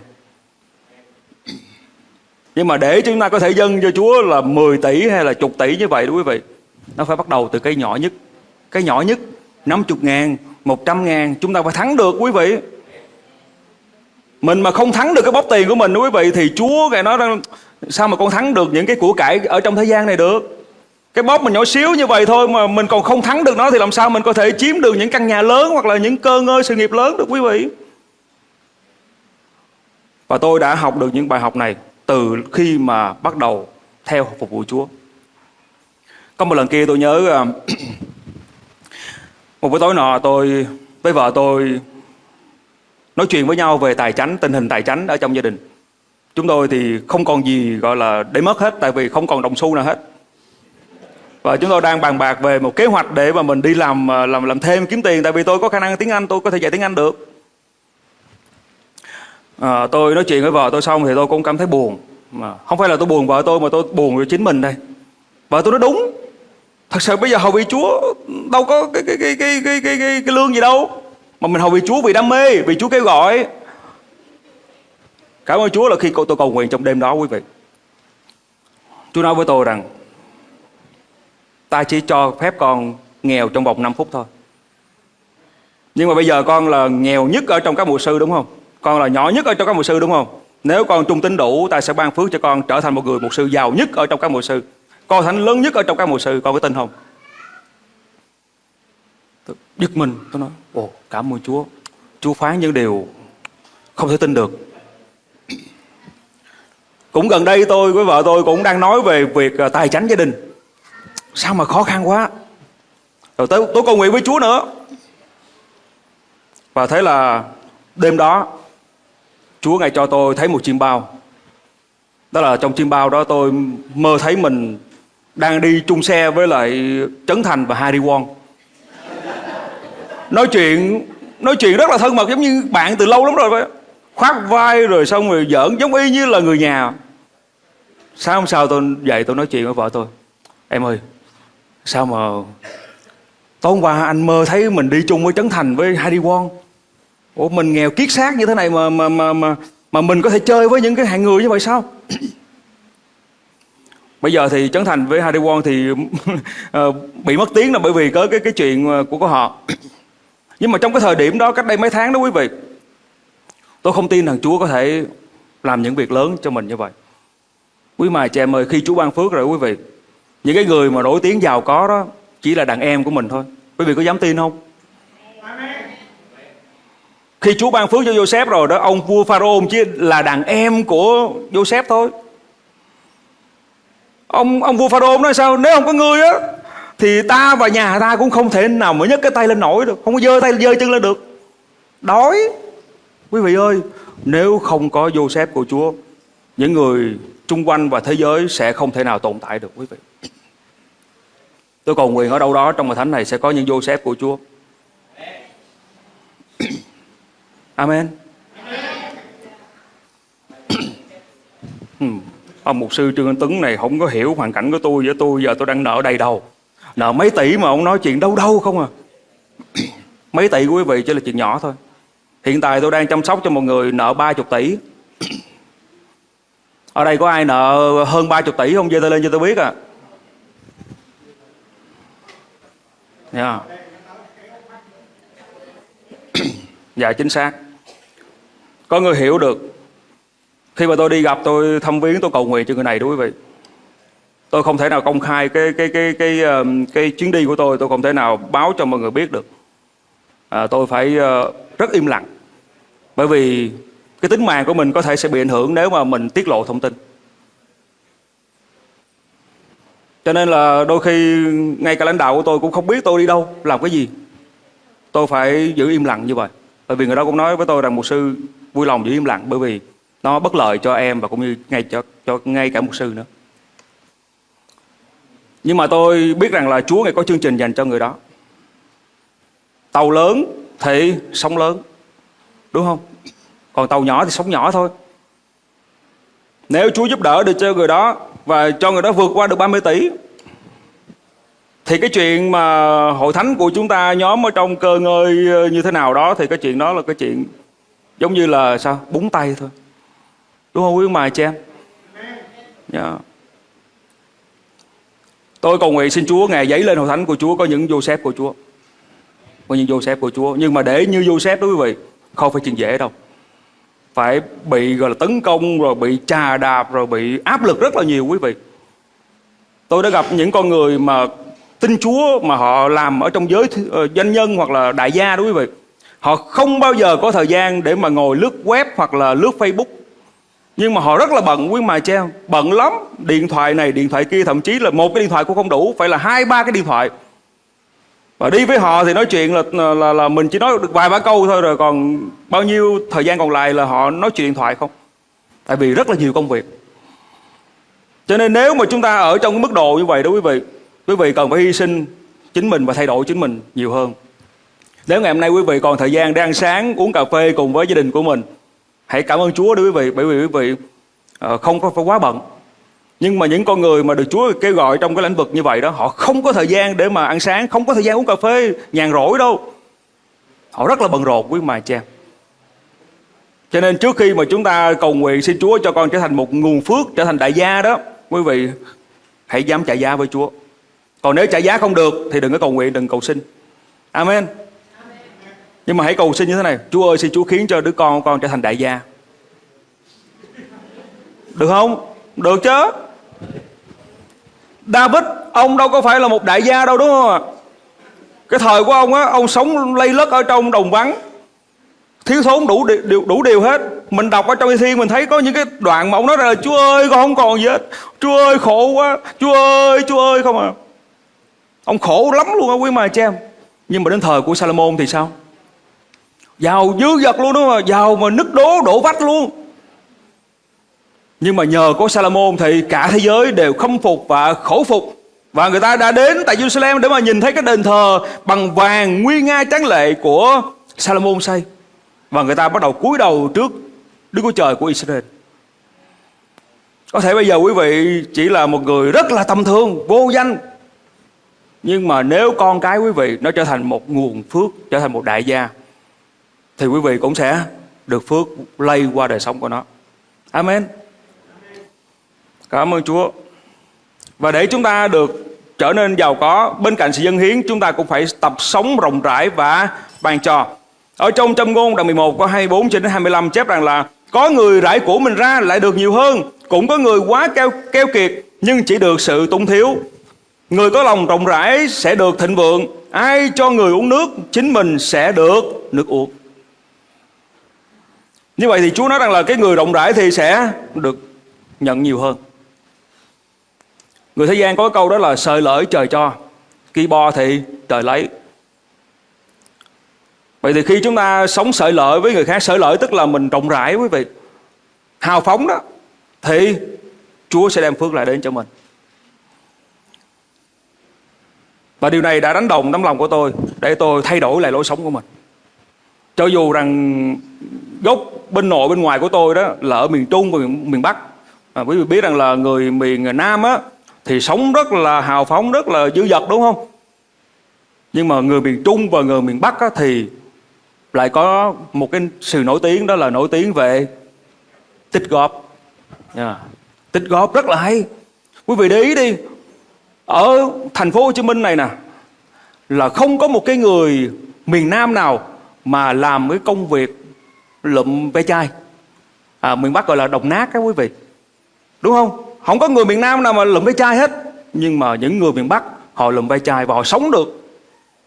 Nhưng mà để chúng ta có thể dâng cho Chúa là 10 tỷ hay là chục tỷ như vậy đó quý vị Nó phải bắt đầu từ cái nhỏ nhất Cái nhỏ nhất 50 ngàn, 100 ngàn Chúng ta phải thắng được quý vị Mình mà không thắng được cái bóp tiền của mình đó quý vị Thì Chúa Ngài nói rằng Sao mà con thắng được những cái của cải ở trong thế gian này được cái bóp mình nhỏ xíu như vậy thôi Mà mình còn không thắng được nó Thì làm sao mình có thể chiếm được những căn nhà lớn Hoặc là những cơ ngơi sự nghiệp lớn được quý vị Và tôi đã học được những bài học này Từ khi mà bắt đầu theo phục vụ Chúa Có một lần kia tôi nhớ à, Một buổi tối nọ tôi với vợ tôi nói chuyện với nhau về tài chánh, tình hình tài chánh ở trong gia đình. Chúng tôi thì không còn gì gọi là để mất hết tại vì không còn đồng xu nào hết. Và chúng tôi đang bàn bạc về một kế hoạch để mà mình đi làm ờ, làm làm thêm kiếm tiền tại vì tôi có khả năng tiếng Anh, tôi có thể dạy tiếng Anh được. À, tôi nói chuyện với vợ tôi xong thì tôi cũng cảm thấy buồn. Mà không phải là tôi buồn vợ tôi mà tôi buồn với chính mình đây. Vợ tôi nói đúng. Thật sự bây giờ hầu vị Chúa đâu có cái cái cái cái cái cái, cái, cái lương gì đâu. Mà mình hầu vị Chúa vì đam mê, vì Chúa kêu gọi. Cảm ơn Chúa là khi tôi cầu nguyện trong đêm đó quý vị. Chúa nói với tôi rằng ta chỉ cho phép con nghèo trong vòng 5 phút thôi. Nhưng mà bây giờ con là nghèo nhất ở trong các mục sư đúng không? Con là nhỏ nhất ở trong các mục sư đúng không? Nếu con trung tín đủ, ta sẽ ban phước cho con trở thành một người mục sư giàu nhất ở trong các mục sư. Con thánh lớn nhất ở trong các mục sư, con có tin không? Tôi giật mình, tôi nói, ồ, cảm ơn Chúa. Chúa phán những điều không thể tin được. Cũng gần đây tôi với vợ tôi cũng đang nói về việc à, tài chánh gia đình. Sao mà khó khăn quá. Rồi tới tôi cầu nguyện với Chúa nữa. Và thế là đêm đó Chúa ngài cho tôi thấy một chim bao. Đó là trong chim bao đó tôi mơ thấy mình đang đi chung xe với lại Trấn Thành và Harry Won. Nói chuyện nói chuyện rất là thân mật giống như bạn từ lâu lắm rồi vậy. Khoác vai rồi xong rồi giỡn giống y như là người nhà. Sáng hôm sau tôi dậy tôi nói chuyện với vợ tôi. Em ơi, sao mà tối hôm qua anh mơ thấy mình đi chung với Trấn Thành với heidi Won. Ủa mình nghèo kiết xác như thế này mà mà mà mà mà mình có thể chơi với những cái hạng người như vậy sao? Bây giờ thì Trấn Thành với heidi Won thì ờ, bị mất tiếng là bởi vì có cái cái chuyện của của họ. Nhưng mà trong cái thời điểm đó cách đây mấy tháng đó quý vị, tôi không tin rằng Chúa có thể làm những việc lớn cho mình như vậy. Quý mài chị em ơi, khi Chúa ban phước rồi quý vị, những cái người mà nổi tiếng giàu có đó chỉ là đàn em của mình thôi. Quý vị có dám tin không? Khi Chúa ban phước cho Joseph rồi đó, ông vua Pharaoh chỉ là đàn em của Joseph thôi. Ông ông vua Pharaoh nói sao? Nếu không có người á thì ta và nhà ta cũng không thể nào mà nhấc cái tay lên nổi được, không có giơ tay giơ chân lên được. Đói. Quý vị ơi, nếu không có Joseph của Chúa, những người chung quanh và thế giới sẽ không thể nào tồn tại được quý vị. Tôi cầu nguyện ở đâu đó trong hội thánh này sẽ có những Joseph của Chúa. Amen. Hmm. Ông mục sư Trương Anh Tuấn này không có hiểu hoàn cảnh của tôi với tôi, giờ tôi đang nợ đầy đầu. Nợ mấy tỷ mà ông nói chuyện đâu đâu không à. mấy tỷ của quý vị chỉ là chuyện nhỏ thôi. Hiện tại tôi đang chăm sóc cho một người nợ 30 tỷ. Ở đây có ai nợ hơn 30 tỷ không? Giơ tay lên cho tôi biết à. Yeah. dạ chính xác. Có người hiểu được. Khi mà tôi đi gặp tôi thăm viếng tôi cầu nguyện cho người này đó quý vị. Tôi không thể nào công khai cái cái cái cái cái, cái chuyến đi của tôi. Tôi không thể nào báo cho mọi người biết được. À, tôi phải uh, rất im lặng. Bởi vì cái tính mạng của mình có thể sẽ bị ảnh hưởng nếu mà mình tiết lộ thông tin. Cho nên là đôi khi ngay cả lãnh đạo của tôi cũng không biết tôi đi đâu, làm cái gì. Tôi phải giữ im lặng như vậy. Bởi vì người đó cũng nói với tôi rằng một sư vui lòng giữ im lặng bởi vì nó bất lợi cho em và cũng như ngay cho cho ngay cả mục sư nữa. Nhưng mà tôi biết rằng là Chúa ngài có chương trình dành cho người đó. Tàu lớn thì sóng lớn, đúng không? Còn tàu nhỏ thì sóng nhỏ thôi. Nếu Chúa giúp đỡ được cho người đó và cho người đó vượt qua được 30 tỷ thì cái chuyện mà hội thánh của chúng ta nhóm ở trong cơ ngơi ờ, như thế nào đó thì cái chuyện đó là cái chuyện giống như là sao búng tay thôi Đúng không quý ông bà chị em? Yeah. Tôi cầu nguyện xin Chúa ngày giấy lên hội thánh của Chúa có những Joseph của Chúa. Có những Joseph của Chúa. Nhưng mà để như Joseph đó quý vị, không phải chuyện dễ đâu. Phải bị gọi là tấn công, rồi bị trà đạp, rồi bị áp lực rất là nhiều quý vị. Tôi đã gặp những con người mà tin Chúa mà họ làm ở trong giới uh, doanh nhân hoặc là đại gia đó quý vị. Họ không bao giờ có thời gian để mà ngồi lướt web hoặc là lướt Facebook nhưng mà họ rất là bận quý mà treo bận lắm điện thoại này điện thoại kia thậm chí là một cái điện thoại cũng không đủ phải là hai ba cái điện thoại và đi với họ thì nói chuyện là là, là, mình chỉ nói được vài ba câu thôi rồi còn bao nhiêu thời gian còn lại là họ nói chuyện điện thoại không? Tại vì rất là nhiều công việc. Cho nên nếu mà chúng ta ở trong cái mức độ như vậy đó quý vị quý vị cần phải hy sinh chính mình và thay đổi chính mình nhiều hơn. Nếu ngày hôm nay quý vị còn thời gian để ăn sáng uống cà phê cùng với gia đình của mình hãy cảm ơn Chúa đối quý vị bởi vì quý vị ờ, không có phải quá bận nhưng mà những con người mà được Chúa kêu gọi trong cái lĩnh vực như vậy đó, họ không có thời gian để mà ăn sáng, không có thời gian uống cà phê, nhàn rỗi đâu. Họ rất là bận rộn quý mà cha cho nên trước khi mà chúng ta cầu nguyện xin Chúa cho con trở thành một nguồn phước, trở thành đại gia đó, quý vị hãy dám trả giá với Chúa. Còn nếu trả giá không được thì đừng có cầu nguyện, đừng cầu xin. Amen. Nhưng mà hãy cầu xin như thế này, Chúa ơi, xin Chúa khiến cho đứa con của con trở thành đại gia. Được không? Được chứ? David Ông đâu có phải là một đại gia đâu đúng không ạ? Cái thời của ông á Ông sống lây lất ở trong đồng vắng. Thiếu thốn đủ điều, đủ điều hết. Mình đọc ở trong thiên mình thấy có những cái đoạn mà ông nói là Chúa ơi con không còn gì hết. Chúa ơi khổ quá. Chúa ơi Chúa ơi. Không à Ông khổ lắm luôn á quý mà cha em. Nhưng mà đến thời của Salomon thì sao? Giàu dư dật luôn đúng không Giàu mà nứt đố đổ vách luôn. Nhưng mà nhờ có Salomon Thì cả thế giới đều khâm phục và khổ phục Và người ta đã đến tại Jerusalem Để mà nhìn thấy cái đền thờ Bằng vàng nguy nga tráng lệ của Salomon xây Và người ta bắt đầu cúi đầu trước Đức Chúa Trời của Israel Có thể bây giờ quý vị Chỉ là một người rất là tầm thường, Vô danh Nhưng mà nếu con cái quý vị Nó trở thành một nguồn phước, Trở thành một đại gia, thì quý vị cũng sẽ được phước lây qua đời sống của nó. Amen. Cảm ơn Chúa. Và để chúng ta được trở nên giàu có, bên cạnh sự dân hiến, chúng ta cũng phải tập sống rộng rãi và ban cho. Ở trong châm ngôn đoạn 11 có 24 đến 25 chép rằng là có người rải của mình ra lại được nhiều hơn, cũng có người quá keo, keo kiệt nhưng chỉ được sự túng thiếu. Người có lòng rộng rãi sẽ được thịnh vượng, ai cho người uống nước, chính mình sẽ được nước uống. Như vậy thì Chúa nói rằng là cái người rộng rãi thì sẽ được nhận nhiều hơn. Người thế gian có câu đó là sợi lợi trời cho, khi bo thì trời lấy. Vậy thì khi chúng ta sống sợi lợi với người khác, sợi lợi tức là mình rộng rãi quý vị. Hào phóng đó, thì Chúa sẽ đem phước lại đến cho mình. Và điều này đã đánh đồng tấm lòng của tôi để tôi thay đổi lại lối sống của mình. Cho dù rằng gốc bên nội bên ngoài của tôi đó là ở miền Trung và miền, miền Bắc. À, quý vị biết rằng là người miền Nam á thì sống rất là hào phóng, rất là dữ dật đúng không? Nhưng mà người miền Trung và người miền Bắc á, thì lại có một cái sự nổi tiếng đó là nổi tiếng về tích góp. Yeah. Tích góp rất là hay. Quý vị để ý đi. Ở thành phố Hồ Chí Minh này nè là không có một cái người miền Nam nào mà làm cái công việc lụm ve chai à, miền Bắc gọi là đồng nát các quý vị đúng không không có người miền Nam nào mà lụm ve chai hết. Nhưng mà những người miền Bắc họ lụm ve chai và họ sống được.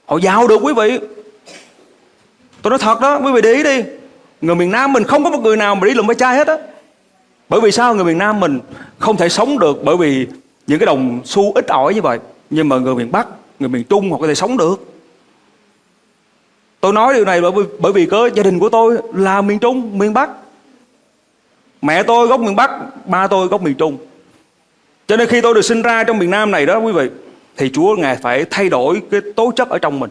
Họ giàu được quý vị. Tôi nói thật đó quý vị để ý đi. Người miền Nam mình không có một người nào mà đi lụm ve chai hết á. Bởi vì sao người miền Nam mình không thể sống được bởi vì những cái đồng xu ít ỏi như vậy. Nhưng mà người miền Bắc người miền Trung họ có thể sống được. Tôi nói điều này bởi vì, bởi vì có gia đình của tôi là miền Trung, miền Bắc. Mẹ tôi gốc miền Bắc, ba tôi gốc miền Trung. Cho nên khi tôi được sinh ra trong miền Nam này đó quý vị, thì Chúa Ngài phải thay đổi cái tố chất ở trong mình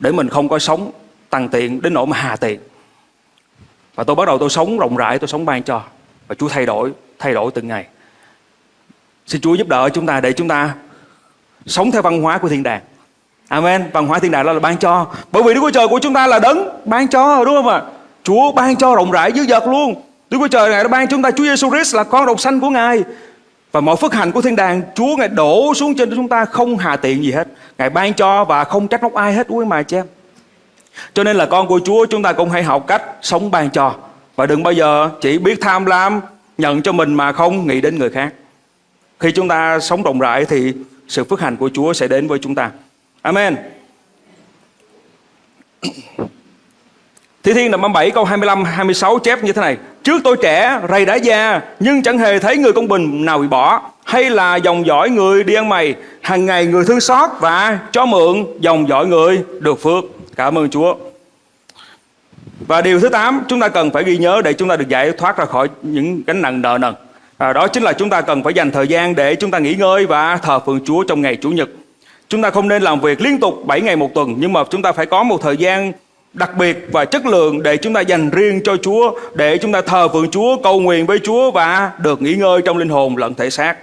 để mình không có sống tăng tiện đến nỗi mà hà tiện. Và tôi bắt đầu tôi sống rộng rãi, tôi sống ban cho. Và Chúa thay đổi, thay đổi từng ngày. Xin Chúa giúp đỡ chúng ta để chúng ta sống theo văn hóa của thiên đàng. Amen. Văn hóa thiên đàng đó là ban cho. Bởi vì Đức Chúa Trời của chúng ta là đấng ban cho đúng không ạ? Chúa ban cho rộng rãi dữ dật luôn. Đức Chúa Trời ngài đã ban chúng ta Chúa Giêsu Christ là con độc sanh của Ngài. Và mọi phước hạnh của thiên đàng, Chúa Ngài đổ xuống trên chúng ta không hà tiện gì hết. Ngài ban cho và không trách móc ai hết, quý mà chị em. Cho nên là con của Chúa, chúng ta cũng hãy học cách sống ban cho. Và đừng bao giờ chỉ biết tham lam, Nhận cho mình mà không nghĩ đến người khác. Khi chúng ta sống rộng rãi thì sự phước hạnh của Chúa sẽ đến với chúng ta. Amen. Thi Thiên đoạn 37 câu 25 26 chép như thế này. Trước tôi trẻ, rầy đã già, nhưng chẳng hề thấy người công bình nào bị bỏ. Hay là dòng dõi người đi ăn mày, hàng ngày người thương xót và cho mượn dòng dõi người được phước. Cảm ơn Chúa. Và điều thứ 8 chúng ta cần phải ghi nhớ để chúng ta được giải thoát ra khỏi những gánh nặng nợ nần. À, đó chính là chúng ta cần phải dành thời gian để chúng ta nghỉ ngơi và thờ phượng Chúa trong ngày Chủ nhật. Chúng ta không nên làm việc liên tục 7 ngày một tuần nhưng mà chúng ta phải có một thời gian đặc biệt và chất lượng để chúng ta dành riêng cho Chúa, để chúng ta thờ phượng Chúa, cầu nguyện với Chúa và được nghỉ ngơi trong linh hồn lẫn thể xác.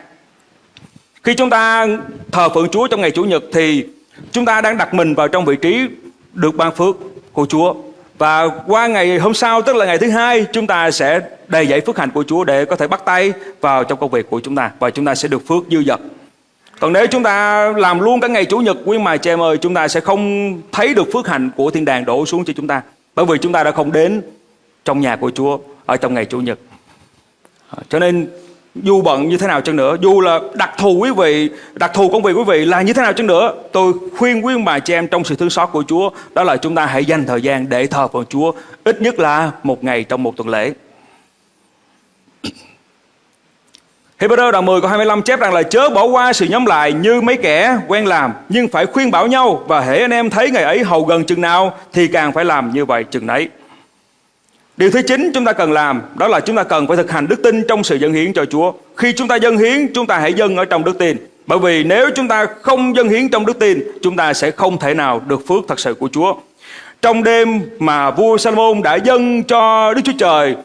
Khi chúng ta thờ phượng Chúa trong ngày Chủ nhật thì chúng ta đang đặt mình vào trong vị trí được ban phước của Chúa. Và qua ngày hôm sau tức là ngày thứ hai chúng ta sẽ đầy dạy phước hạnh của Chúa để có thể bắt tay vào trong công việc của chúng ta và chúng ta sẽ được phước dư dật. Còn nếu chúng ta làm luôn cả ngày Chủ nhật, quý mài chị em ơi, Chúng ta sẽ không thấy được phước hạnh của thiên đàng đổ xuống cho chúng ta. Bởi vì chúng ta đã không đến trong nhà của Chúa Ở trong ngày Chủ nhật. À, cho nên, dù bận như thế nào chăng nữa, Dù là đặc thù quý vị, Đặc thù công việc quý vị là như thế nào chăng nữa, Tôi khuyên quý bà chị em trong sự thương xót của Chúa, Đó là chúng ta hãy dành thời gian để thờ phượng Chúa, Ít nhất là một ngày trong một tuần lễ. Hebrew đoạn 10 câu 25 chép rằng là chớ bỏ qua sự nhóm lại như mấy kẻ quen làm nhưng phải khuyên bảo nhau và hễ anh em thấy ngày ấy hầu gần chừng nào thì càng phải làm như vậy chừng nấy. Điều thứ chín chúng ta cần làm đó là chúng ta cần phải thực hành đức tin trong sự dâng hiến cho Chúa. Khi chúng ta dâng hiến, chúng ta hãy dâng ở trong đức tin. Bởi vì nếu chúng ta không dâng hiến trong đức tin, chúng ta sẽ không thể nào được phước thật sự của Chúa. Trong đêm mà vua Salomon đã dâng cho Đức Chúa Trời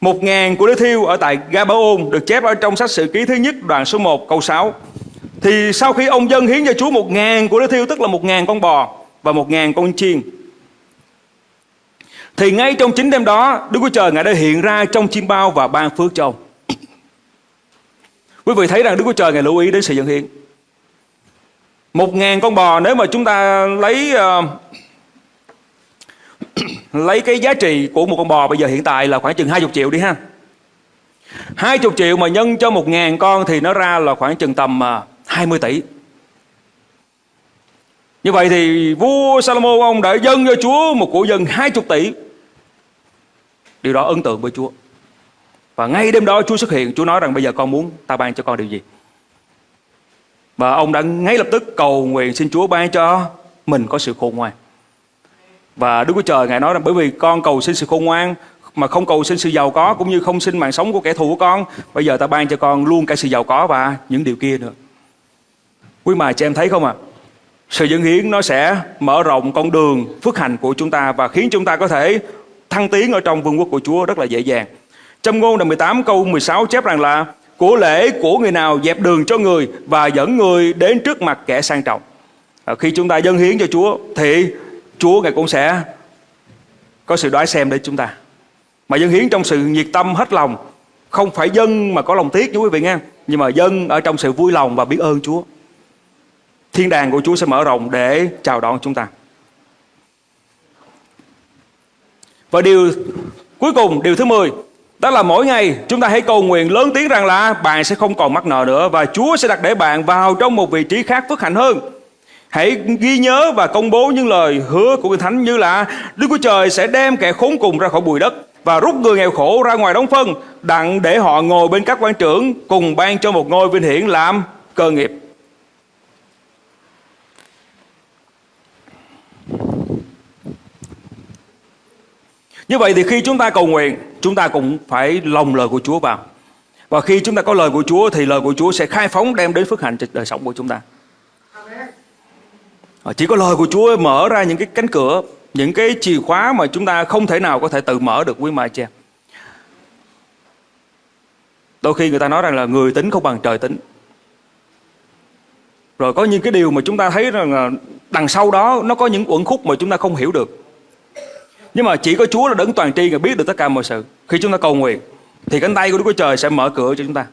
một ngàn của đứa thiêu ở tại Gabaon được chép ở trong sách sử ký thứ nhất đoạn số 1 câu 6. Thì sau khi ông dân hiến cho Chúa một ngàn của đứa thiêu tức là một ngàn con bò và một ngàn con chiên. Thì ngay trong chính đêm đó Đức Chúa Trời Ngài đã hiện ra trong chim bao và ban phước cho ông. Quý vị thấy rằng Đức Chúa Trời Ngài lưu ý đến sự dân hiến. Một ngàn con bò nếu mà chúng ta lấy uh, lấy cái giá trị của một con bò bây giờ hiện tại là khoảng chừng 20 triệu đi ha. 20 triệu mà nhân cho một ngàn con thì nó ra là khoảng chừng tầm à, 20 tỷ. Như vậy thì vua Salomon ông đã dâng cho Chúa một của dân 20 tỷ. Điều đó ấn tượng với Chúa. Và ngay đêm đó Chúa xuất hiện, Chúa nói rằng bây giờ con muốn ta ban cho con điều gì? Và ông đã ngay lập tức cầu nguyện xin Chúa ban cho mình có sự khôn ngoan và Đức Chúa Trời Ngài nói rằng bởi vì con cầu xin sự khôn ngoan mà không cầu xin sự giàu có cũng như không xin mạng sống của kẻ thù của con. Bây giờ ta ban cho con luôn cả sự giàu có và những điều kia nữa. Quý mà chị em thấy không ạ? À? Sự dân hiến nó sẽ mở rộng con đường phước hạnh của chúng ta và khiến chúng ta có thể thăng tiến ở trong vương quốc của Chúa rất là dễ dàng. Trong ngôn đoạn 18 câu 16 chép rằng là của lễ của người nào dẹp đường cho người và dẫn người đến trước mặt kẻ sang trọng. À, khi chúng ta dân hiến cho Chúa thì Chúa Ngài cũng sẽ có sự đoái xem để chúng ta. Mà dân hiến trong sự nhiệt tâm hết lòng, không phải dân mà có lòng tiếc nha quý vị nghe, nhưng mà dân ở trong sự vui lòng và biết ơn Chúa. Thiên đàng của Chúa sẽ mở rộng để chào đón chúng ta. Và điều cuối cùng, điều thứ 10, đó là mỗi ngày chúng ta hãy cầu nguyện lớn tiếng rằng là bạn sẽ không còn mắc nợ nữa và Chúa sẽ đặt để bạn vào trong một vị trí khác phước hạnh hơn. Hãy ghi nhớ và công bố những lời hứa của Kinh Thánh như là Đức Chúa Trời sẽ đem kẻ khốn cùng ra khỏi bụi đất và rút người nghèo khổ ra ngoài đóng phân đặng để họ ngồi bên các quan trưởng cùng ban cho một ngôi vinh hiển làm cơ nghiệp. Như vậy thì khi chúng ta cầu nguyện, chúng ta cũng phải lòng lời của Chúa vào. Và khi chúng ta có lời của Chúa thì lời của Chúa sẽ khai phóng đem đến phước hạnh cho đời sống của chúng ta. À, chỉ có lời của Chúa mở ra những cái cánh cửa, những cái chìa khóa mà chúng ta không thể nào có thể tự mở được quý mai chị em đôi khi người ta nói rằng là người tính không bằng trời tính. Rồi có những cái điều mà chúng ta thấy rằng là đằng sau đó nó có những uẩn khúc mà chúng ta không hiểu được. Nhưng mà chỉ có Chúa là đấng toàn tri và biết được tất cả mọi sự. Khi chúng ta cầu nguyện, thì cánh tay của Đức Chúa Trời sẽ mở cửa cho chúng ta.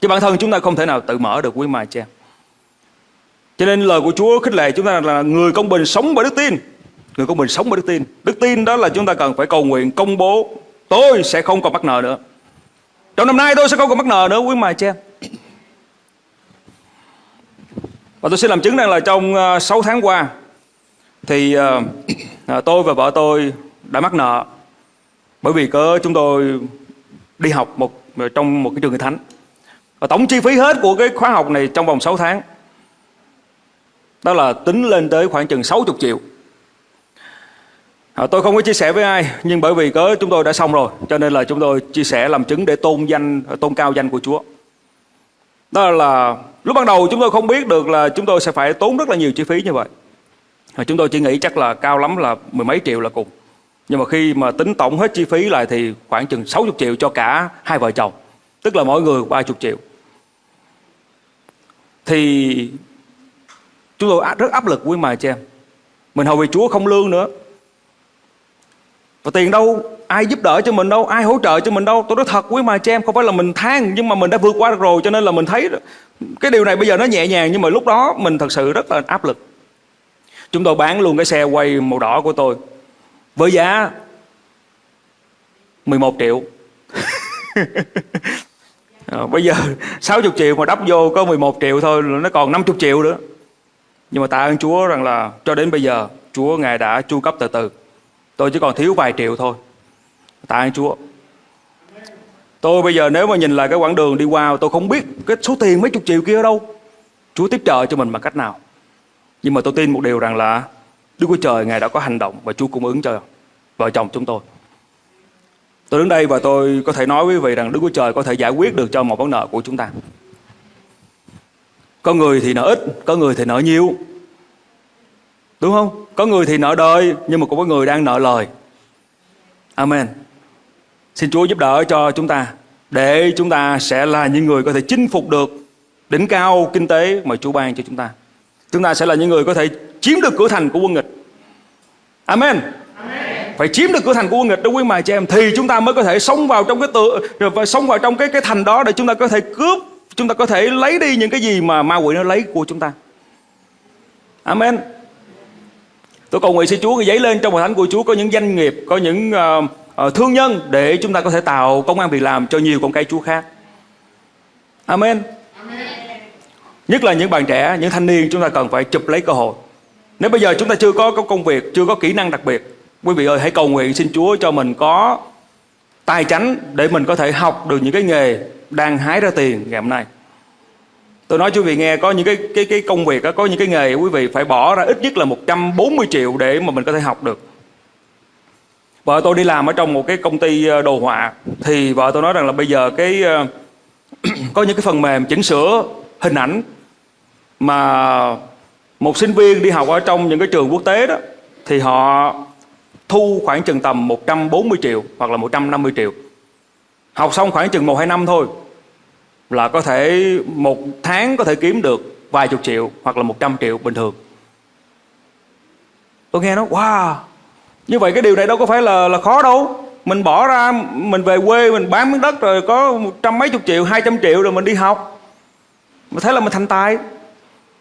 Chứ bản thân chúng ta không thể nào tự mở được quý mà em cho nên lời của Chúa, khích lệ chúng ta là người công bình sống bởi đức tin. Người công bình sống bởi đức tin. Đức tin đó là chúng ta cần phải cầu nguyện, công bố tôi sẽ không còn mắc nợ nữa. Trong năm nay tôi sẽ không còn mắc nợ nữa, quý anh chị em. Và tôi xin làm chứng rằng là trong ờ, 6 tháng qua, thì ờ, ờ, tôi và vợ tôi đã mắc nợ bởi vì cớ chúng tôi đi học một trong một cái trường người thánh và tổng chi phí hết của cái khóa học này trong vòng 6 tháng đó là tính lên tới khoảng chừng 60 triệu. À, tôi không có chia sẻ với ai nhưng bởi vì cớ chúng tôi đã xong rồi cho nên là chúng tôi chia sẻ làm chứng để tôn danh tôn cao danh của Chúa. Đó là lúc ban đầu chúng tôi không biết được là chúng tôi sẽ phải tốn rất là nhiều chi phí như vậy. À, chúng tôi chỉ nghĩ chắc là cao lắm là mười mấy triệu là cùng. Nhưng mà khi mà tính tổng hết chi phí lại thì khoảng chừng 60 triệu cho cả hai vợ chồng tức là mỗi người 30 triệu. Thì chúng tôi rất áp lực quý mài cho em. Mình hầu vì Chúa không lương nữa. Và tiền đâu ai giúp đỡ cho mình đâu ai hỗ trợ cho mình đâu. Tôi nói thật quý mài cho em không phải là mình than nhưng mà mình đã vượt qua được rồi cho nên là mình thấy cái điều này bây giờ nó nhẹ nhàng nhưng mà lúc đó mình thật sự rất là áp lực. Chúng tôi bán luôn cái xe quay màu đỏ của tôi với giá 11 triệu. À, bây giờ 60 triệu mà đắp vô có 11 triệu thôi nó còn 50 triệu nữa nhưng mà tạ ơn Chúa rằng là cho đến bây giờ, Chúa Ngài đã chu cấp từ từ. Tôi chỉ còn thiếu vài triệu thôi. Tạ ơn Chúa. Tôi bây giờ nếu mà nhìn lại cái quãng đường đi qua, tôi không biết cái số tiền mấy chục triệu kia ở đâu. Chúa tiếp trợ cho mình bằng cách nào? Nhưng mà tôi tin một điều rằng là Đức Chúa Trời Ngài đã có hành động và Chúa cung ứng cho vợ chồng chúng tôi. Tôi đứng đây và tôi có thể nói với quý vị rằng Đức Chúa Trời có thể giải quyết được cho một vấn nợ của chúng ta. Có người thì nợ ít, có người thì nợ nhiều. Đúng không? Có người thì nợ đời, nhưng mà cũng có người đang nợ lời. Amen. Xin Chúa giúp đỡ cho chúng ta để chúng ta sẽ là những người có thể chinh phục được đỉnh cao kinh tế mà Chúa ban cho chúng ta. Chúng ta sẽ là những người có thể chiếm được cửa thành của quân nghịch. Amen phải chiếm được cửa thành của quân nghịch đó quý mài chị em thì chúng ta mới có thể sống vào trong cái tự và sống vào trong cái cái thành đó để chúng ta có thể cướp chúng ta có thể lấy đi những cái gì mà ma quỷ nó lấy của chúng ta. Amen. Tôi cầu nguyện xin Chúa giấy lên trong hội thánh của Chúa có những doanh nghiệp có những uh, uh, thương nhân để chúng ta có thể tạo công an việc làm cho nhiều con cây Chúa khác. Amen. amen. Nhất là những bạn trẻ những thanh niên chúng ta cần phải chụp lấy cơ hội. Nếu bây giờ chúng ta chưa có, có công việc chưa có kỹ năng đặc biệt Quý vị ơi hãy cầu nguyện xin Chúa cho mình có tài chánh để mình có thể học được những cái nghề đang hái ra tiền ngày hôm nay. Tôi nói cho quý vị nghe, có những cái cái cái công việc có những cái nghề quý vị phải bỏ ra ít nhất là 140 triệu để mà mình có thể học được. Vợ tôi đi làm ở trong một cái công ty ờ, đồ họa, thì vợ tôi nói rằng là bây giờ cái ờ, có những cái phần mềm chỉnh sửa hình ảnh mà một sinh viên đi học ở trong những cái trường quốc tế đó, thì họ thu khoảng chừng tầm 140 triệu hoặc là 150 triệu. Học xong khoảng chừng 1-2 năm thôi là có thể một tháng có thể kiếm được vài chục triệu hoặc là 100 triệu bình thường. Tôi nghe nó wow Như vậy cái điều này đâu có phải là là khó đâu. Mình bỏ ra Mình về quê mình bán miếng đất rồi Có một trăm mấy chục triệu, hai trăm triệu rồi mình đi học. Mà thế là mình thành tài.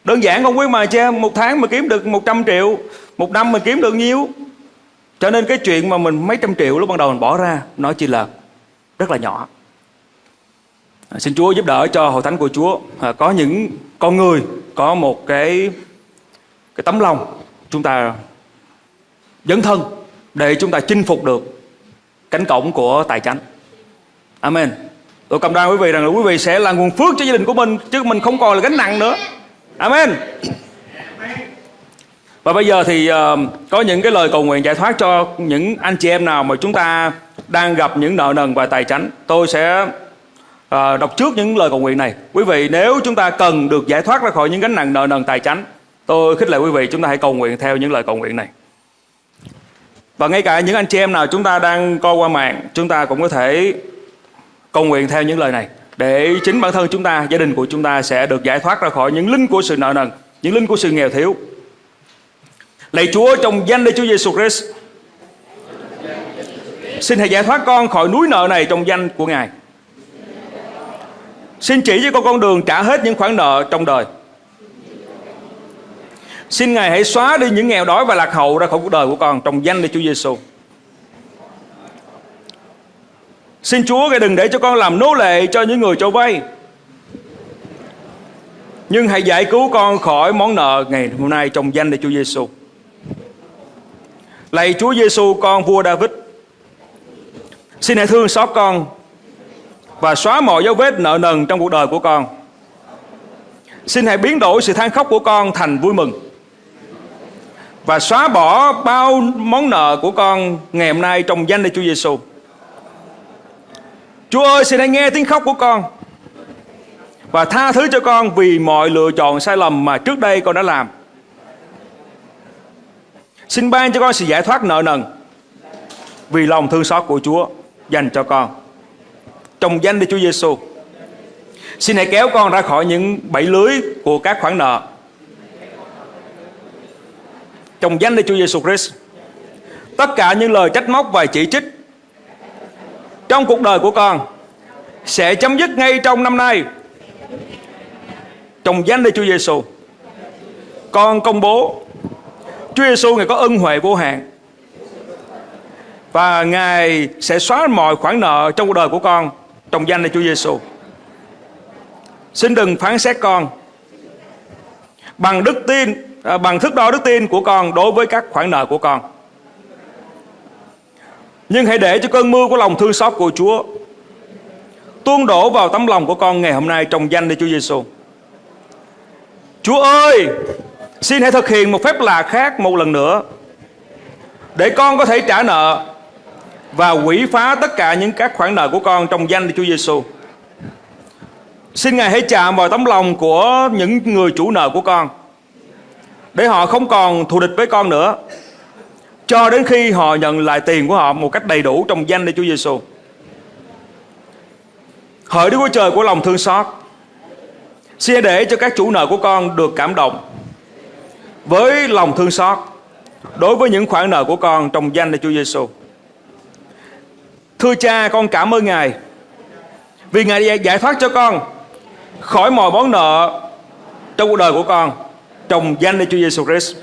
Đơn giản không quý mà cha Một tháng mà kiếm được 100 triệu Một năm mình kiếm được nhiêu. Cho nên cái chuyện mà mình mấy trăm triệu lúc ban đầu mình bỏ ra nó chỉ là rất là nhỏ. À, xin Chúa giúp đỡ cho hội thánh của Chúa. À, có những con người có một cái cái tấm lòng chúng ta dấn thân để chúng ta chinh phục được cánh cổng của tài chánh. Amen. Tôi cầm đoan quý vị rằng là quý vị sẽ là nguồn phước cho gia đình của mình chứ mình không còn là gánh nặng nữa. Amen. Và bây giờ thì uh, có những cái lời cầu nguyện giải thoát cho những anh chị em nào mà chúng ta đang gặp những nợ nần và tài chánh. Tôi sẽ à, đọc trước những lời cầu nguyện này. Quý vị nếu chúng ta cần được giải thoát ra khỏi những gánh nặng nợ nần tài chánh, tôi khích lệ quý vị chúng ta hãy cầu nguyện theo những lời cầu nguyện này. Và ngay cả những anh chị em nào chúng ta đang coi qua mạng, chúng ta cũng có thể cầu nguyện theo những lời này để chính bản thân chúng ta, gia đình của chúng ta sẽ được giải thoát ra khỏi những linh của sự nợ nần, những linh của sự nghèo thiếu Lạy Chúa trong danh Đức Chúa Giêsu Christ. Xin hãy giải thoát con khỏi núi nợ này trong danh của Ngài. Xin chỉ cho con con đường trả hết những khoản nợ trong đời. Xin Ngài hãy xóa đi những nghèo đói và lạc hậu ra khỏi cuộc đời của con trong danh Đức Chúa Giêsu. Xin Chúa Ngài đừng để cho con làm nô lệ cho những người cho vay. Nhưng hãy giải cứu con khỏi món nợ ngày hôm nay trong danh Đức Chúa Giêsu. Lạy Chúa Giêsu con vua David. Xin hãy thương xót con và xóa mọi dấu vết nợ nần trong cuộc đời của con. Xin hãy biến đổi sự than khóc của con thành vui mừng. Và xóa bỏ bao món nợ của con ngày hôm nay trong danh Đức Chúa Giêsu. Chúa ơi, xin hãy nghe tiếng khóc của con Và tha thứ cho con vì mọi lựa chọn sai lầm mà trước đây con đã làm Xin ban cho con sự giải thoát nợ nần Vì lòng thương xót của Chúa dành cho con Trong danh Đức Chúa Giêsu. Xin hãy kéo con ra khỏi những bẫy lưới của các khoản nợ Trong danh Đức Chúa Giêsu Christ, Tất cả những lời trách móc và chỉ trích trong cuộc đời của con sẽ chấm dứt ngay trong năm nay trong danh Đức Chúa Giêsu. Con công bố Chúa Giêsu ngài có ân huệ vô hạn và ngài sẽ xóa mọi khoản nợ trong cuộc đời của con trong danh là Chúa Giêsu. Xin đừng phán xét con bằng đức tin à, bằng thước đo đức tin của con đối với các khoản nợ của con. Nhưng hãy để cho cơn mưa của lòng thương xót của Chúa tuôn đổ vào tấm lòng của con ngày hôm nay trong danh Đức Chúa Giêsu. Chúa ơi, xin hãy thực hiện một phép lạ khác một lần nữa để con có thể trả nợ và quỷ phá tất cả những các khoản nợ của con trong danh Đức Chúa Giêsu. Xin Ngài hãy chạm vào tấm lòng của những người chủ nợ của con để họ không còn thù địch với con nữa cho đến khi họ nhận lại tiền của họ một cách đầy đủ trong danh Đức Chúa Giêsu. Hỡi Đức Chúa Trời của lòng thương xót, xin để cho các chủ nợ của con được cảm động với lòng thương xót đối với những khoản nợ của con trong danh Đức Chúa Giêsu. Thưa cha, con cảm ơn Ngài vì Ngài giải thoát cho con khỏi mọi món nợ trong cuộc đời của con trong danh Đức Chúa Giêsu Christ.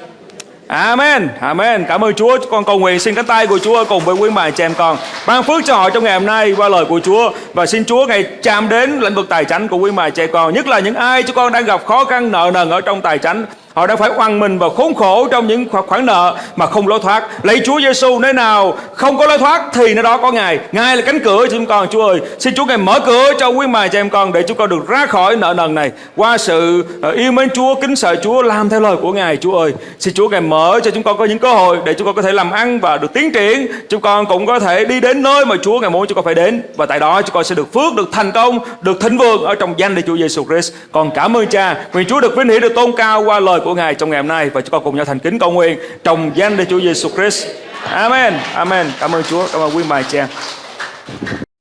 Amen, Amen. Cảm ơn Chúa. Con cầu nguyện xin cánh tay của Chúa cùng với quý bà chị em con ban phước cho họ trong ngày hôm nay qua lời của Chúa và xin Chúa ngày chạm đến lĩnh vực tài chính của quý bà trẻ con. Nhất là những ai cho con đang gặp khó khăn nợ nần ở trong tài chính Họ đã phải oan mình và khốn khổ trong những khoản nợ mà không lối thoát. Lấy Chúa Giêsu nơi nào không có lối thoát thì nơi đó có Ngài. Ngài là cánh cửa cho chúng con, Chúa ơi. Xin Chúa Ngài mở cửa cho quý mài cho em con để chúng con được ra khỏi nợ nần này qua sự ờ, yêu mến Chúa, kính sợ Chúa, làm theo lời của Ngài, Chúa ơi. Xin Chúa Ngài mở cho chúng con có những cơ hội để chúng con có thể làm ăn và được tiến triển. Chúng con cũng có thể đi đến nơi mà Chúa Ngài muốn chúng con phải đến và tại đó chúng con sẽ được phước, được thành công, được thịnh vượng ở trong danh Đức Chúa Giêsu Christ. Con cảm ơn Cha, nguyện Chúa được vinh hiển được tôn cao qua lời của của Ngài trong ngày hôm nay và chúng con cùng nhau thành kính cầu nguyện trong danh Đức Chúa Giêsu Christ. Amen. Amen. Cảm ơn Chúa. Cảm ơn quý bà chị em.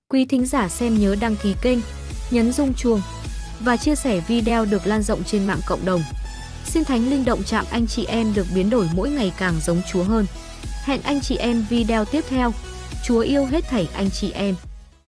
Quý thính giả xem nhớ đăng ký kênh, nhấn rung chuông và chia sẻ video được lan rộng trên mạng cộng đồng. Xin Thánh Linh động chạm anh chị em được biến đổi mỗi ngày càng giống Chúa hơn. Hẹn anh chị em video tiếp theo. Chúa yêu hết thảy anh chị em.